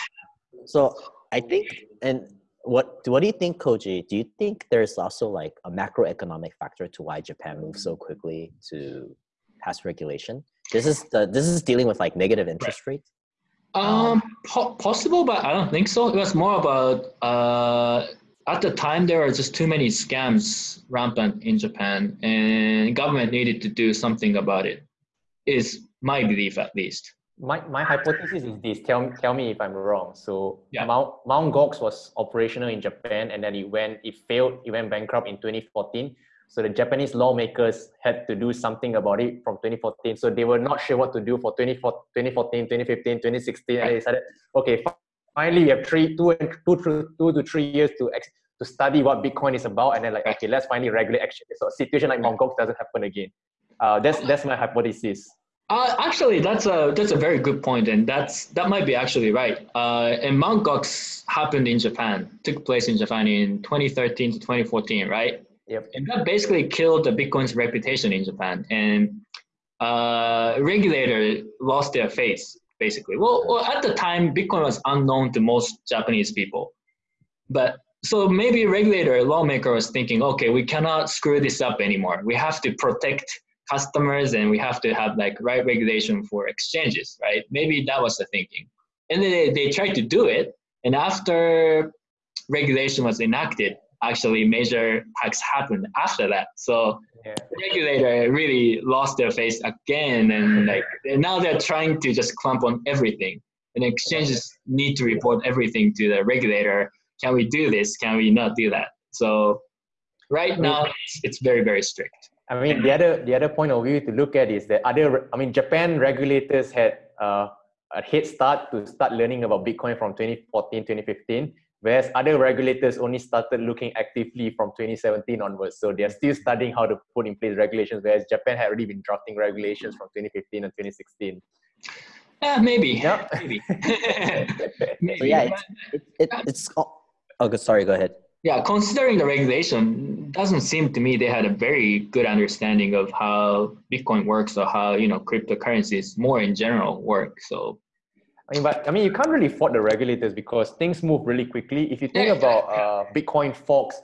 Speaker 1: So I think, and what what do you think, Koji? Do you think there's also like a macroeconomic factor to why Japan moves so quickly to pass regulation? This is the this is dealing with like negative interest rates.
Speaker 2: Um, po- possible, but I don't think so. It was more about uh, at the time there were just too many scams rampant in Japan, and government needed to do something about it. Is my belief at least.
Speaker 3: My, my hypothesis is this. Tell tell me if I'm wrong. So
Speaker 2: Yeah.
Speaker 3: Mount Mount Gox was operational in Japan, and then it went it failed. It went bankrupt in 2014. So the Japanese lawmakers had to do something about it from 2014. So they were not sure what to do for 2014, 2015, 2016, and they decided, okay, finally we have three, two, and two, two, two to three years to ex- to study what Bitcoin is about, and then like, okay, let's finally regulate exchanges. So a situation like Mount Gox doesn't happen again. Uh, that's that's my hypothesis.
Speaker 2: Uh, actually, that's a that's a very good point, and that's that might be actually right. Uh, and Mt. Gox happened in Japan, took place in Japan in 2013 to 2014, right?
Speaker 3: Yep.
Speaker 2: And that basically killed the Bitcoin's reputation in Japan, and uh, regulator lost their face basically. Well, well, at the time, Bitcoin was unknown to most Japanese people, but so maybe regulator lawmaker was thinking, okay, we cannot screw this up anymore. We have to protect customers and we have to have like right regulation for exchanges, right? Maybe that was the thinking. And then they, they tried to do it. And after regulation was enacted, actually major hacks happened after that. So yeah. the regulator really lost their face again. And like now they're trying to just clamp on everything. And exchanges need to report everything to the regulator. Can we do this? Can we not do that? So right now it's, it's very, very strict.
Speaker 3: I mean, the other the other point of view to look at is that other. I mean, Japan regulators had uh, a head start to start learning about Bitcoin from 2014, 2015, whereas other regulators only started looking actively from 2017 onwards. So they're still studying how to put in place regulations, whereas Japan had already been drafting regulations from 2015 and 2016.
Speaker 2: Yeah, maybe. Yeah, maybe.
Speaker 1: maybe. So yeah, it's, it, it, it's. Oh, oh, sorry. Go ahead
Speaker 2: yeah, considering the regulation, doesn't seem to me they had a very good understanding of how Bitcoin works or how you know cryptocurrencies more in general work. So,
Speaker 3: I mean, but I mean, you can't really fault the regulators because things move really quickly. If you think yeah, about uh, Bitcoin forks,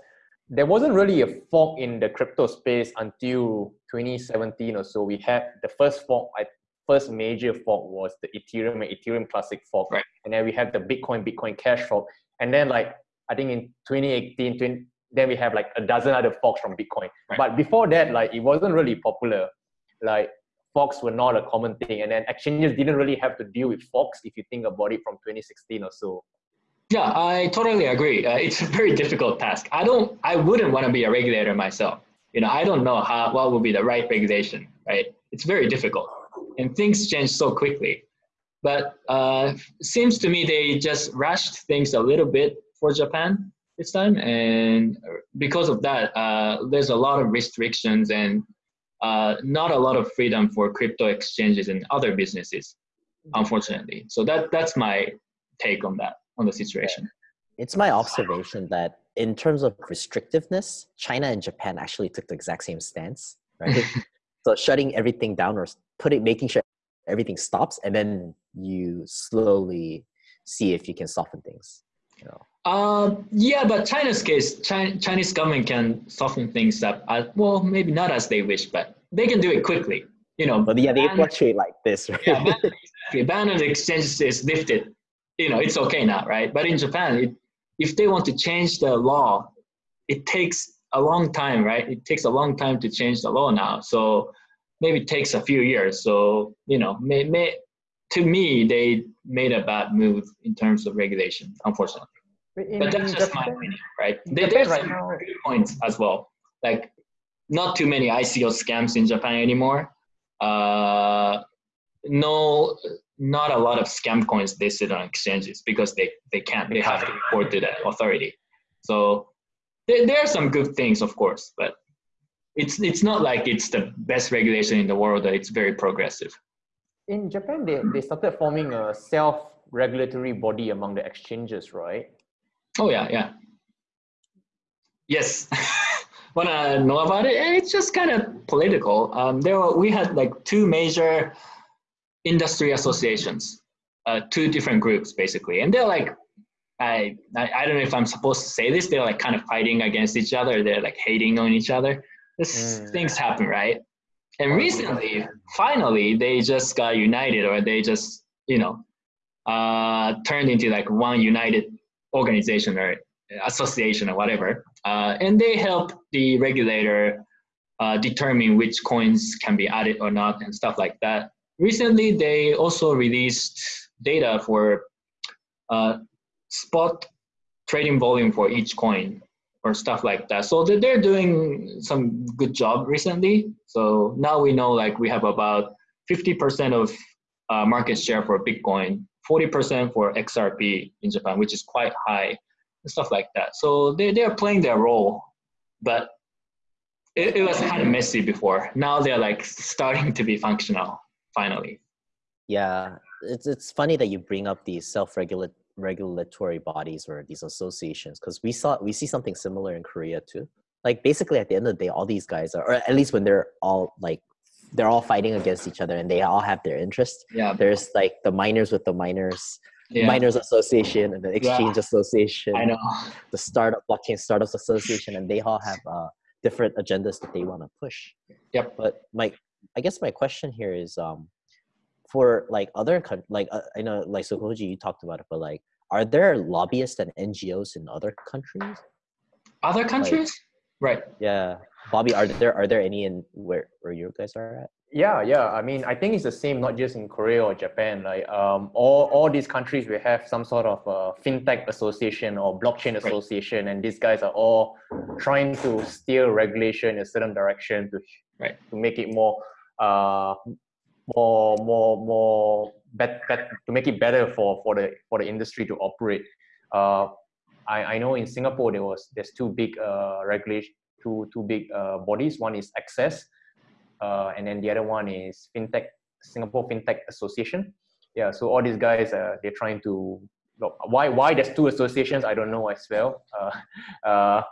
Speaker 3: there wasn't really a fork in the crypto space until 2017 or so. We had the first fork. I, first major fork was the Ethereum and Ethereum Classic fork,
Speaker 2: right.
Speaker 3: and then we had the Bitcoin Bitcoin Cash fork, and then like I think in 2018, 20, then we have like a dozen other forks from Bitcoin. Right. But before that, like it wasn't really popular. Like forks were not a common thing, and then exchanges didn't really have to deal with forks if you think about it from 2016 or so.
Speaker 2: Yeah, I totally agree. Uh, it's a very difficult task. I don't, I wouldn't want to be a regulator myself. You know, I don't know how what would be the right regulation. Right? It's very difficult, and things change so quickly. But uh, seems to me they just rushed things a little bit for Japan this time, and because of that, uh, there's a lot of restrictions and uh, not a lot of freedom for crypto exchanges and other businesses, unfortunately. So that that's my take on that on the situation.
Speaker 1: It's my observation that in terms of restrictiveness, China and Japan actually took the exact same stance, right? so shutting everything down or putting making sure everything stops, and then you slowly see if you can soften things. You know.
Speaker 2: Uh, yeah, but China's case, China, Chinese government can soften things up. As, well, maybe not as they wish, but they can do it quickly. You know,
Speaker 1: but yeah, they ban, fluctuate like this, right? Yeah, ban,
Speaker 2: exactly. ban on exchange is lifted. You know, it's okay now, right? But in Japan, it, if they want to change the law, it takes a long time, right? It takes a long time to change the law now. So maybe it takes a few years. So you know, may, may, to me, they made a bad move in terms of regulation, unfortunately. In, but that's just Japan, my opinion, right? There, there's right now, good points as well. Like, not too many ICO scams in Japan anymore. Uh, no, not a lot of scam coins listed on exchanges because they, they can't. They have to report to the authority. So there, there are some good things, of course, but it's it's not like it's the best regulation in the world. It's very progressive.
Speaker 3: In Japan, they, they started forming a self-regulatory body among the exchanges, right?
Speaker 2: Oh yeah, yeah. Yes. Want to know about it? It's just kind of political. Um, there were, we had like two major industry associations, uh, two different groups basically, and they're like, I, I I don't know if I'm supposed to say this. They're like kind of fighting against each other. They're like hating on each other. This mm. things happen, right? And recently, finally, they just got united, or they just you know uh, turned into like one united organization or association or whatever, uh, and they help the regulator uh, determine which coins can be added or not and stuff like that. Recently, they also released data for uh, spot trading volume for each coin or stuff like that. So they're doing some good job recently. So now we know like we have about 50% of uh, market share for Bitcoin 40% for XRP in Japan, which is quite high. And stuff like that. So they they're playing their role, but it, it was kind of messy before. Now they're like starting to be functional finally.
Speaker 1: Yeah, it's it's funny that you bring up these self-regulate regulatory bodies or these associations because we saw we see something similar in Korea too. Like basically at the end of the day, all these guys are, or at least when they're all like they're all fighting against each other and they all have their interests.
Speaker 2: Yeah.
Speaker 1: There's like the miners with the miners,
Speaker 2: Yeah.
Speaker 1: miners association and the exchange association,
Speaker 2: I know.
Speaker 1: the startup blockchain startups association, and they all have uh, different agendas that they want to push.
Speaker 2: Yep.
Speaker 1: But my, I guess my question here is, um, for like other like uh, I know like Sokoji you talked about it, but like, are there lobbyists and NGOs in other countries?
Speaker 2: Other countries? Right.
Speaker 1: Yeah, Bobby, are there are there any in where where you guys are at?
Speaker 3: Yeah, yeah. I mean, I think it's the same not just in Korea or Japan. Like um, all all these countries will have some sort of uh, fintech association or blockchain
Speaker 2: Right.
Speaker 3: association, and these guys are all trying to steer regulation in a certain direction to
Speaker 2: Right.
Speaker 3: to make it more uh more more more bet, bet, to make it better for for the for the industry to operate. Uh, I I know in Singapore there was there's two big uh regulation two two big uh bodies. One is Access uh, and then the other one is fintech singapore fintech association. Yeah so all these guys uh, they're trying to look, why why there's two associations i don't know as well. Uh, uh,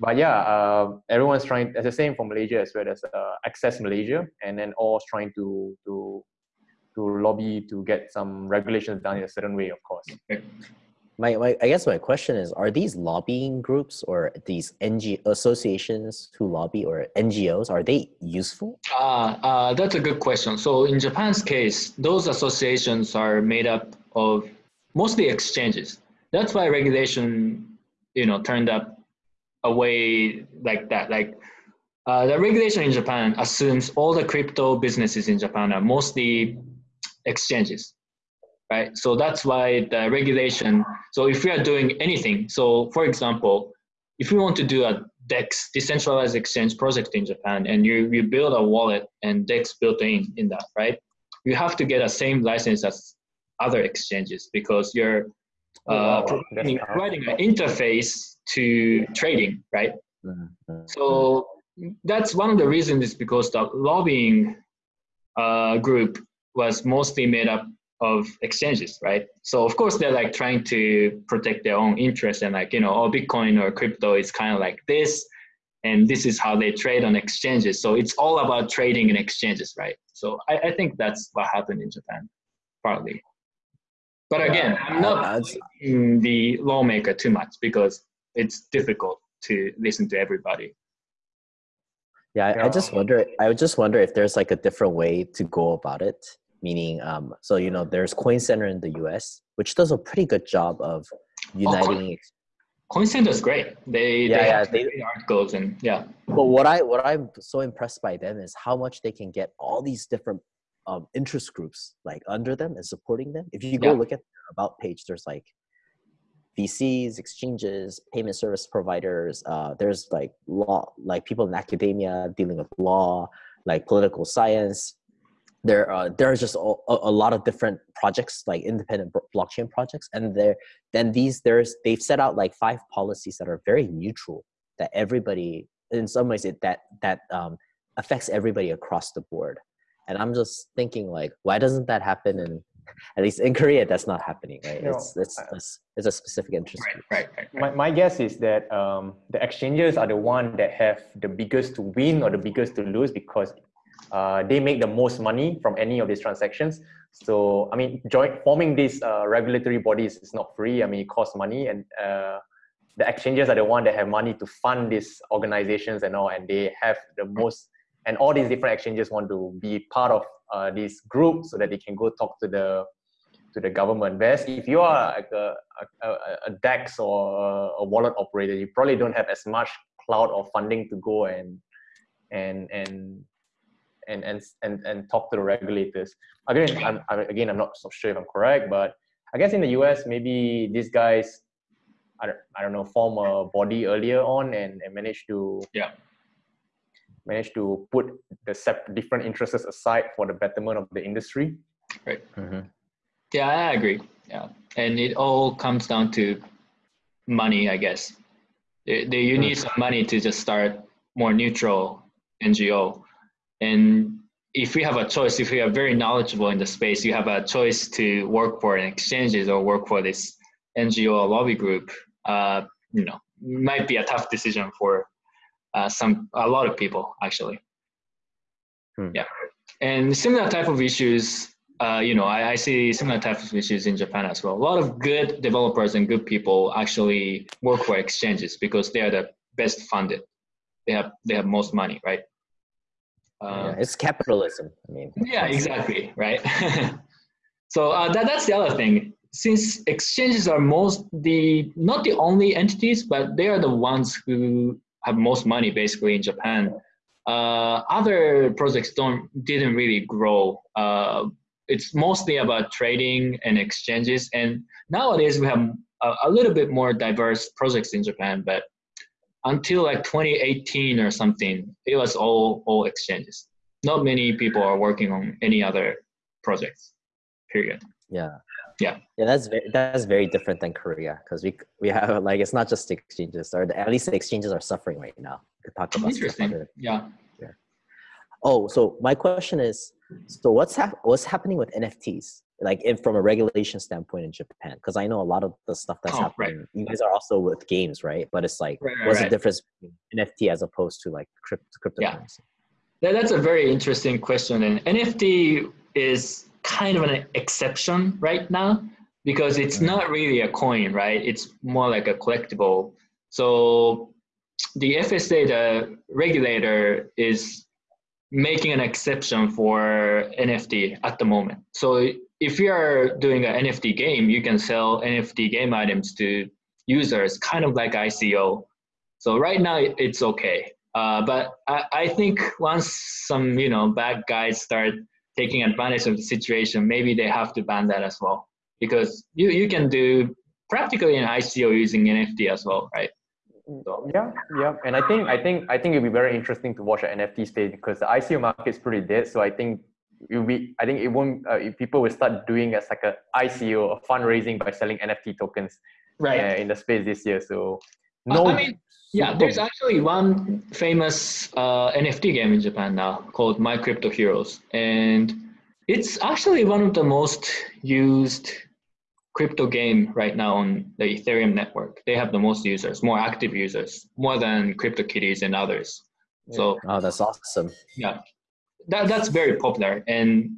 Speaker 3: but yeah uh, everyone's trying it's the same for malaysia as well there's uh, access malaysia and then all's trying to to to lobby to get some regulations done in a certain way of course
Speaker 1: My, my I guess my question is: Are these lobbying groups or these NG associations who lobby or NGOs are they useful?
Speaker 2: Uh, uh, that's a good question. So in Japan's case, those associations are made up of mostly exchanges. That's why regulation, you know, turned up a way like that. Like uh, the regulation in Japan assumes all the crypto businesses in Japan are mostly exchanges, right? So that's why the regulation. So if we are doing anything, so for example, if we want to do a DEX, decentralized exchange project in Japan, and you, you build a wallet and DEX built in in that, right? You have to get a same license as other exchanges because you're
Speaker 3: Oh,
Speaker 2: uh,
Speaker 3: wow.
Speaker 2: providing, providing an interface to trading, right?
Speaker 1: Mm-hmm.
Speaker 2: So that's one of the reasons is because the lobbying uh, group was mostly made up of exchanges, right? So of course they're like trying to protect their own interests and like, you know, oh, Bitcoin or crypto is kind of like this and this is how they trade on exchanges. So it's all about trading and exchanges, right? So I, I think that's what happened in Japan, partly. But again, I'm not
Speaker 1: I'd-
Speaker 2: blaming the lawmaker too much because it's difficult to listen to everybody.
Speaker 1: Yeah, I, I just wonder. I would just wonder if there's like a different way to go about it. Meaning, um, so you know, there's Coin Center in the U.S., which does a pretty good job of uniting. ex-
Speaker 2: Coin Center is great. They
Speaker 1: Yeah,
Speaker 2: they
Speaker 1: yeah,
Speaker 2: have
Speaker 1: they-
Speaker 2: articles and yeah,
Speaker 1: But what I what I'm so impressed by them is how much they can get all these different um, interest groups like under them and supporting them. If you go
Speaker 2: Yeah.
Speaker 1: look at their about page, there's like VCs, exchanges, payment service providers. Uh, there's like law, like people in academia dealing with law, like political science. There, uh, there's just a, a a lot of different projects, like independent blockchain projects, and there, then these there's they've set out like five policies that are very neutral that everybody, in some ways, it that that um, affects everybody across the board. And I'm just thinking, like, why doesn't that happen in at least in Korea, that's not happening, right?
Speaker 3: No,
Speaker 1: it's it's
Speaker 3: I-
Speaker 1: it's, it's a specific interest
Speaker 2: right, right, right. right.
Speaker 3: my, my guess is that um, the exchanges are the one that have the biggest to win or the biggest to lose because uh, they make the most money from any of these transactions. So, I mean, joint forming these uh, regulatory bodies is not free. I mean, it costs money, and uh, the exchanges are the one that have money to fund these organizations and all, and they have the most. And all these different exchanges want to be part of uh, this group so that they can go talk to the to the government. Whereas if you are like a, a, a- DEX or a wallet operator, you probably don't have as much cloud or funding to go and and and and and and, and talk to the regulators. Again, I'm, I'm again I'm not so sure if I'm correct, but I guess in the US maybe these guys I don't, I don't know form a body earlier on and, and manage to
Speaker 2: Yeah.
Speaker 3: manage to put the sep- different interests aside for the betterment of the industry.
Speaker 1: Mhm.
Speaker 2: Yeah, I agree. Yeah, and it all comes down to money, I guess. They, they, you need some money to just start more neutral NGO. And if we have a choice, if we are very knowledgeable in the space, you have a choice to work for an exchanges or work for this NGO or lobby group. Uh, you know, might be a tough decision for uh, some a lot of people actually. Hmm. Yeah, and similar type of issues. Uh, you know, I, I see similar types of issues in Japan as well. A lot of good developers and good people actually work for exchanges because they are the best funded. They have they have most money, right?
Speaker 1: Uh, yeah, it's capitalism. I mean.
Speaker 2: Yeah, exactly, right. so uh, that that's the other thing since exchanges are most the not the only entities, but they are the ones who have most money basically in Japan. Uh, other projects don't didn't really grow. Uh, it's mostly about trading and exchanges. And nowadays we have a, a, little bit more diverse projects in Japan, but until like 2018 or something, it was all all exchanges. Not many people are working on any other projects. Period.
Speaker 1: Yeah
Speaker 2: yeah
Speaker 1: yeah that's very that's very different than korea because we we have like it's not just exchanges or at least the exchanges are suffering right now
Speaker 2: we talk about interesting yeah
Speaker 1: oh so my question is so what's hap- what's happening with nfts like if from a regulation standpoint in japan because i know a lot of the stuff that's oh, happening right. you guys are also with games right but it's like right, right, what's the difference between nft as opposed to like crypto cryptocurrency
Speaker 2: yeah. that's a very interesting question and nft is kind of an exception right now because it's not really a coin, right? It's more like a collectible. So the FSA, the regulator, is making an exception for NFT at the moment. So if you are doing an NFT game, you can sell NFT game items to users, kind of like ICO. So right now it's okay. Uh, but I, I think once some you know bad guys start taking advantage of the situation, maybe they have to ban that as well. Because you, you can do practically an ICO using NFT as well, right?
Speaker 3: So. Yeah, yeah, and I think I think I think it'll be very interesting to watch an NFT space because the ICO market is pretty dead. So I think it will be. I think it won't. Uh, if people will start doing as like a ICO, a fundraising by selling NFT tokens, right, uh, in the space this year. So
Speaker 2: no, I mean, yeah, there's actually one famous uh, NFT game in Japan now called My Crypto Heroes, and it's actually one of the most used crypto game right now on the Ethereum network. They have the most users, more active users, more than CryptoKitties and others. Yeah. So
Speaker 1: oh, that's awesome.
Speaker 2: Yeah, that that's very popular, and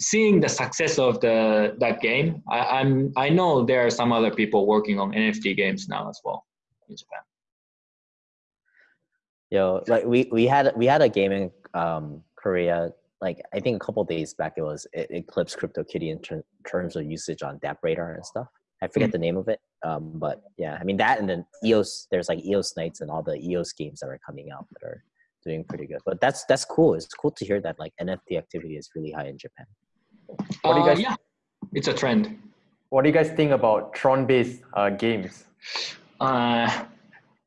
Speaker 2: seeing the success of the that game, I, I'm I know there are some other people working on NFT games now as well in Japan.
Speaker 1: Yo, like we we had we had a game in um, Korea. Like I think a couple days back, it was it eclipsed CryptoKitty in ter- terms of usage on DappRadar and stuff. I forget mm-hmm. the name of it, um, but yeah, I mean that and then EOS. There's like EOS Knights and all the EOS games that are coming out that are doing pretty good. But that's that's cool. It's cool to hear that like NFT activity is really high in Japan.
Speaker 2: What do you uh, guys? Uh, yeah, it's a trend.
Speaker 3: What do you guys think about Tron-based uh, games?
Speaker 2: Uh,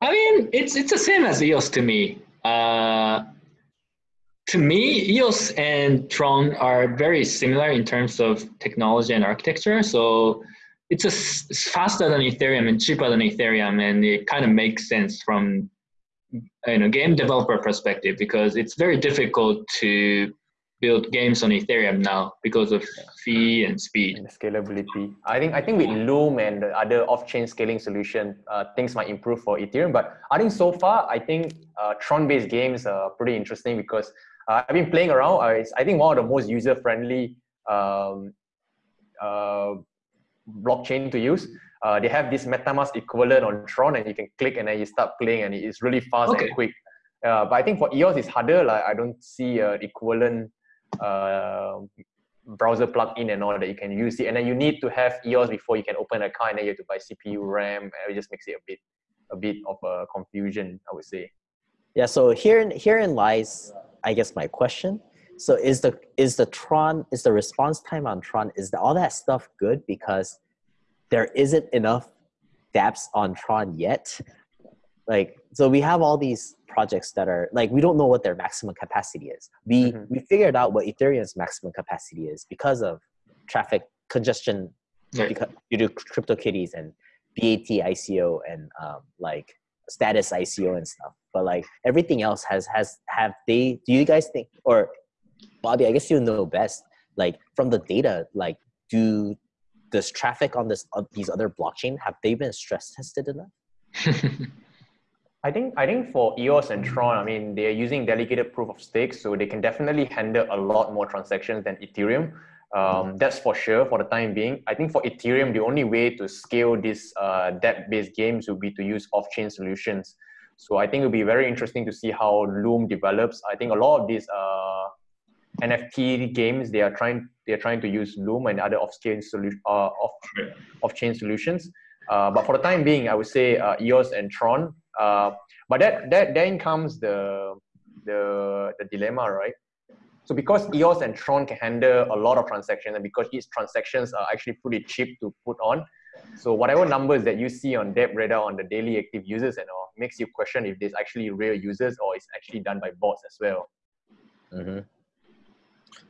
Speaker 2: I mean, it's it's the same as EOS to me. Uh, to me, EOS and Tron are very similar in terms of technology and architecture. So it's, a, it's faster than Ethereum and cheaper than Ethereum, and it kind of makes sense from you know game developer perspective because it's very difficult to build games on Ethereum now because of fee and speed
Speaker 3: and scalability. I think I think with Loom and the other off-chain scaling solution, uh, things might improve for Ethereum. But I think so far, I think uh, Tron-based games are pretty interesting because uh, I've been playing around. Uh, it's I think one of the most user-friendly um, uh, blockchain to use. Uh, they have this MetaMask equivalent on Tron, and you can click and then you start playing, and it's really fast okay. and quick. Uh, but I think for EOS it's harder. Like I don't see an equivalent uh, browser plugin and all that you can use it. And then you need to have EOS before you can open an account and then you have to buy CPU, RAM, and it just makes it a bit a bit of a confusion, I would say.
Speaker 1: Yeah, so here in herein lies I guess my question. So is the is the Tron is the response time on Tron is the, all that stuff good because there isn't enough dApps on Tron yet? Like so we have all these projects that are like we don't know what their maximum capacity is. We mm-hmm. we figured out what Ethereum's maximum capacity is because of traffic congestion right. because due to CryptoKitties and BAT ICO and um, like status ICO and stuff. But like everything else has has have they? Do you guys think or Bobby? I guess you know best. Like from the data, like do does traffic on this on these other blockchain have they been stress tested enough?
Speaker 3: I think I think for EOS and Tron, I mean, they're using delegated proof of stake, so they can definitely handle a lot more transactions than Ethereum. Um, that's for sure for the time being. I think for Ethereum, the only way to scale these uh, dApp-based games would be to use off-chain solutions. So I think it'll be very interesting to see how Loom develops. I think a lot of these uh, NFT games they are trying they are trying to use Loom and other off-chain solution uh, off off-chain solutions. Uh, but for the time being, I would say uh, EOS and Tron uh, but that that then comes the the the dilemma, right? So because EOS and Tron can handle a lot of transactions, and because these transactions are actually pretty cheap to put on, so whatever numbers that you see on DappRadar on the daily active users and all makes you question if there's actually real users or it's actually done by bots as well.
Speaker 1: Mm-hmm.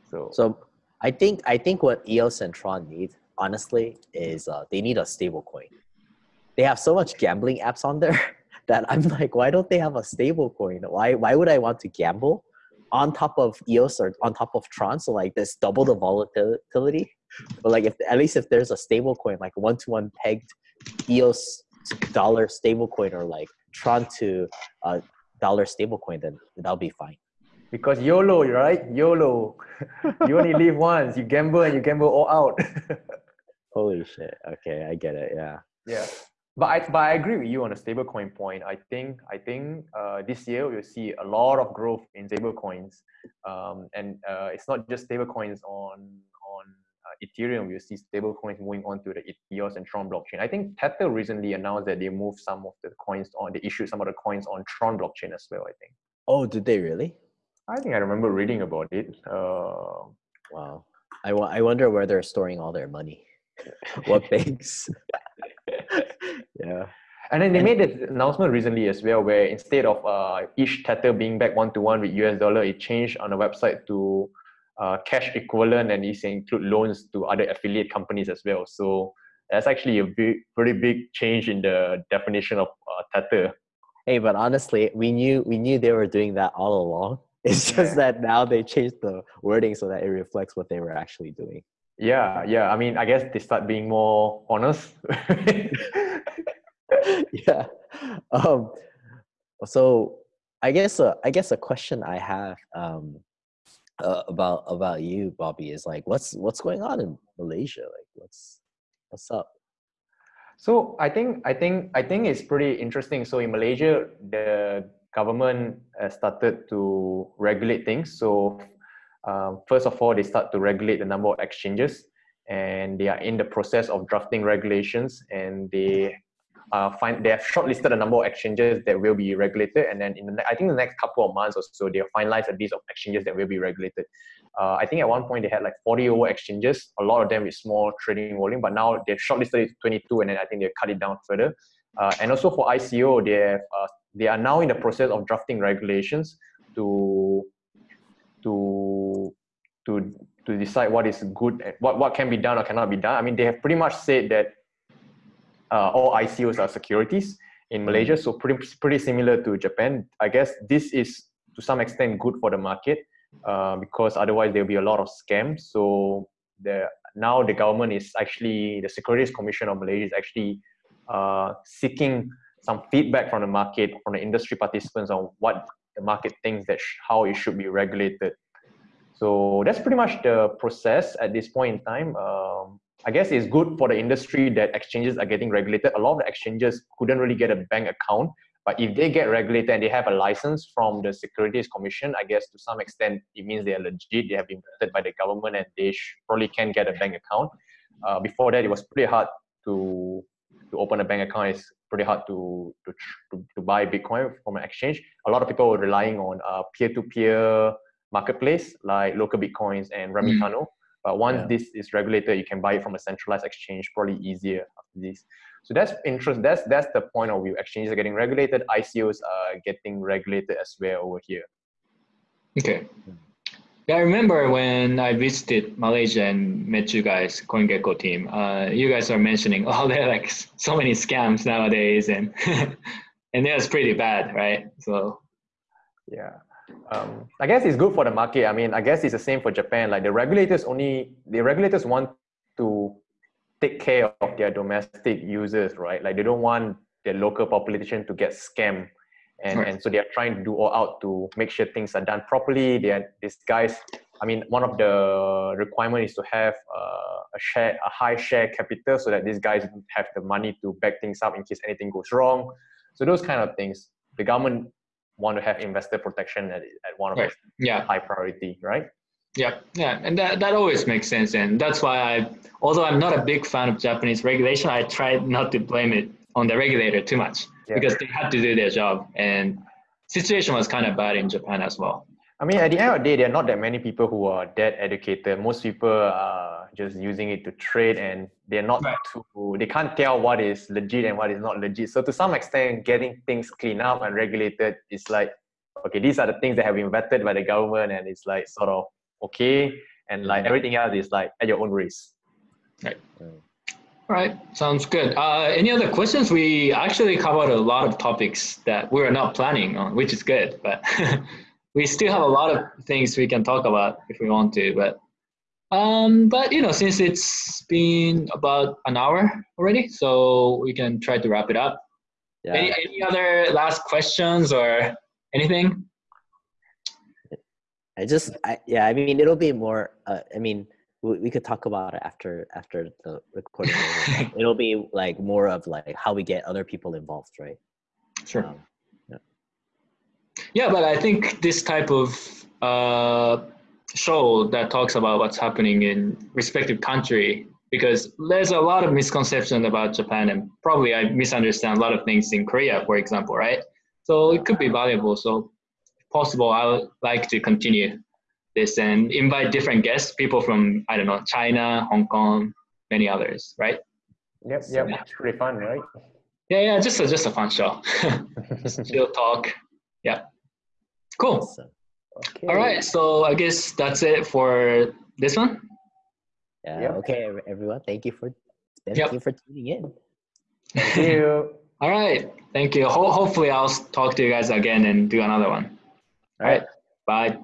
Speaker 1: So, so I think I think what EOS and Tron need, honestly, is uh, they need a stable coin. They have so much gambling apps on there that I'm like, why don't they have a stable coin? Why why would I want to gamble on top of EOS or on top of Tron? So like this double the volatility. But like if at least if there's a stable coin, like one to one pegged EOS dollar stable coin or like Tron to uh, dollar stable coin, then that'll be fine.
Speaker 3: Because YOLO, right? YOLO. you only live once. You gamble and you gamble all out.
Speaker 1: Holy shit. Okay, I get it. Yeah.
Speaker 3: Yeah but I, but I agree with you on the stablecoin point. I think I think uh, this year we'll see a lot of growth in stablecoins, um, and uh, it's not just stablecoins on on Ethereum. We'll see stablecoins moving on to the EOS and Tron blockchain. I think Tether recently announced that they moved some of the coins on. They issued some of the coins on Tron blockchain as well. I think.
Speaker 1: Oh, did they really?
Speaker 3: I think I remember reading about it. Uh,
Speaker 1: wow. I, I wonder where they're storing all their money. what banks? yeah.
Speaker 3: And then they made this announcement recently as well, where instead of uh, each tether being back one to one with US dollar, it changed on the website to uh, cash equivalent and it include loans to other affiliate companies as well. So that's actually a big, pretty big change in the definition of uh, tether.
Speaker 1: Hey, but honestly, we knew we knew they were doing that all along. It's just yeah. that now they changed the wording so that it reflects what they were actually doing.
Speaker 3: Yeah, yeah. I mean, I guess they start being more honest.
Speaker 1: yeah. Um, so I guess uh, I guess a question I have um, uh, about about you, Bobby, is like, what's what's going on in Malaysia? Like, what's what's up?
Speaker 3: So I think I think I think it's pretty interesting. So in Malaysia, the government uh, started to regulate things. So um, first of all, they start to regulate the number of exchanges, and they are in the process of drafting regulations, and they uh, find they have shortlisted a number of exchanges that will be regulated, and then in the I think the next couple of months or so, they'll finalize a list of exchanges that will be regulated. Uh, I think at one point they had like 40 over exchanges, a lot of them with small trading volume, but now they've shortlisted it to 22, and then I think they've cut it down further. Uh, and also for ICO, they have uh, they are now in the process of drafting regulations to to to to decide what is good what, what can be done or cannot be done. I mean, they have pretty much said that uh, all ICOs are securities in Malaysia, so pretty pretty similar to Japan. I guess this is to some extent good for the market uh, because otherwise there will be a lot of scams. So the now the government is actually the Securities Commission of Malaysia is actually uh, seeking some feedback from the market, from the industry participants on what the market thinks that how it should be regulated. So that's pretty much the process at this point in time. Um, I guess it's good for the industry that exchanges are getting regulated. A lot of the exchanges couldn't really get a bank account, but if they get regulated and they have a license from the Securities Commission, I guess to some extent it means they are legit. They have been vetted by the government and they probably can get a bank account. Uh, before that, it was pretty hard to to open a bank account. It's pretty hard to to, to, to buy Bitcoin from an exchange. A lot of people were relying on uh, peer-to-peer marketplace like LocalBitcoins and Remitano. Mm. But once yeah. this is regulated, you can buy it from a centralized exchange, probably easier after this. So that's interest. That's that's the point of view. Exchanges are getting regulated. ICOs are getting regulated as well over here.
Speaker 2: Okay. Yeah, I remember when I visited Malaysia and met you guys, CoinGecko team. Uh, you guys are mentioning, oh, there are like so many scams nowadays, and and was pretty bad, right? So
Speaker 3: yeah. Um, I guess it's good for the market. I mean, I guess it's the same for Japan. Like the regulators only the regulators want to take care of their domestic users, right? Like they don't want their local population to get scammed. And, and so they are trying to do all out to make sure things are done properly. They are, these guys, I mean, one of the requirement is to have uh, a share, a high share capital, so that these guys have the money to back things up in case anything goes wrong. So those kind of things, the government want to have investor protection at, at one of right. yeah. high priority, right?
Speaker 2: Yeah, yeah, and that, that always makes sense, and that's why I, although I'm not a big fan of Japanese regulation, I try not to blame it on the regulator too much yeah. because they have to do their job, and situation was kind of bad in Japan as well.
Speaker 3: I mean, at the end of the day, there are not that many people who are that educated. Most people are just using it to trade, and they're not right. too. They can't tell what is legit and what is not legit. So to some extent, getting things cleaned up and regulated is like, okay, these are the things that have been vetted by the government, and it's like sort of okay and like everything else is like at your own risk
Speaker 2: right all right sounds good uh, any other questions we actually covered a lot of topics that we were not planning on which is good but we still have a lot of things we can talk about if we want to but um, but you know since it's been about an hour already so we can try to wrap it up yeah. any, any other last questions or anything
Speaker 1: I just, I, yeah, I mean, it'll be more. Uh, I mean, we, we could talk about it after after the recording. it'll be like more of like how we get other people involved, right?
Speaker 2: Sure. Um, yeah. but I think this type of uh, show that talks about what's happening in respective country because there's a lot of misconception about Japan and probably I misunderstand a lot of things in Korea, for example, right? So it could be valuable. So if possible, I would like to continue this and invite different guests, people from, I don't know, China, Hong Kong, many others, right?
Speaker 3: Yep, yep, yeah. it's pretty fun, right?
Speaker 2: Yeah, yeah, just a, just a fun show. Chill talk. Yeah. Cool. Okay. All right, so I guess that's it for this one.
Speaker 1: Yeah. Yep. Okay, everyone. Thank you for thank yep. you for tuning in.
Speaker 3: Thank you.
Speaker 2: All right. Thank you. Ho- hopefully, I'll talk to you guys again and do another one. All right. Bye.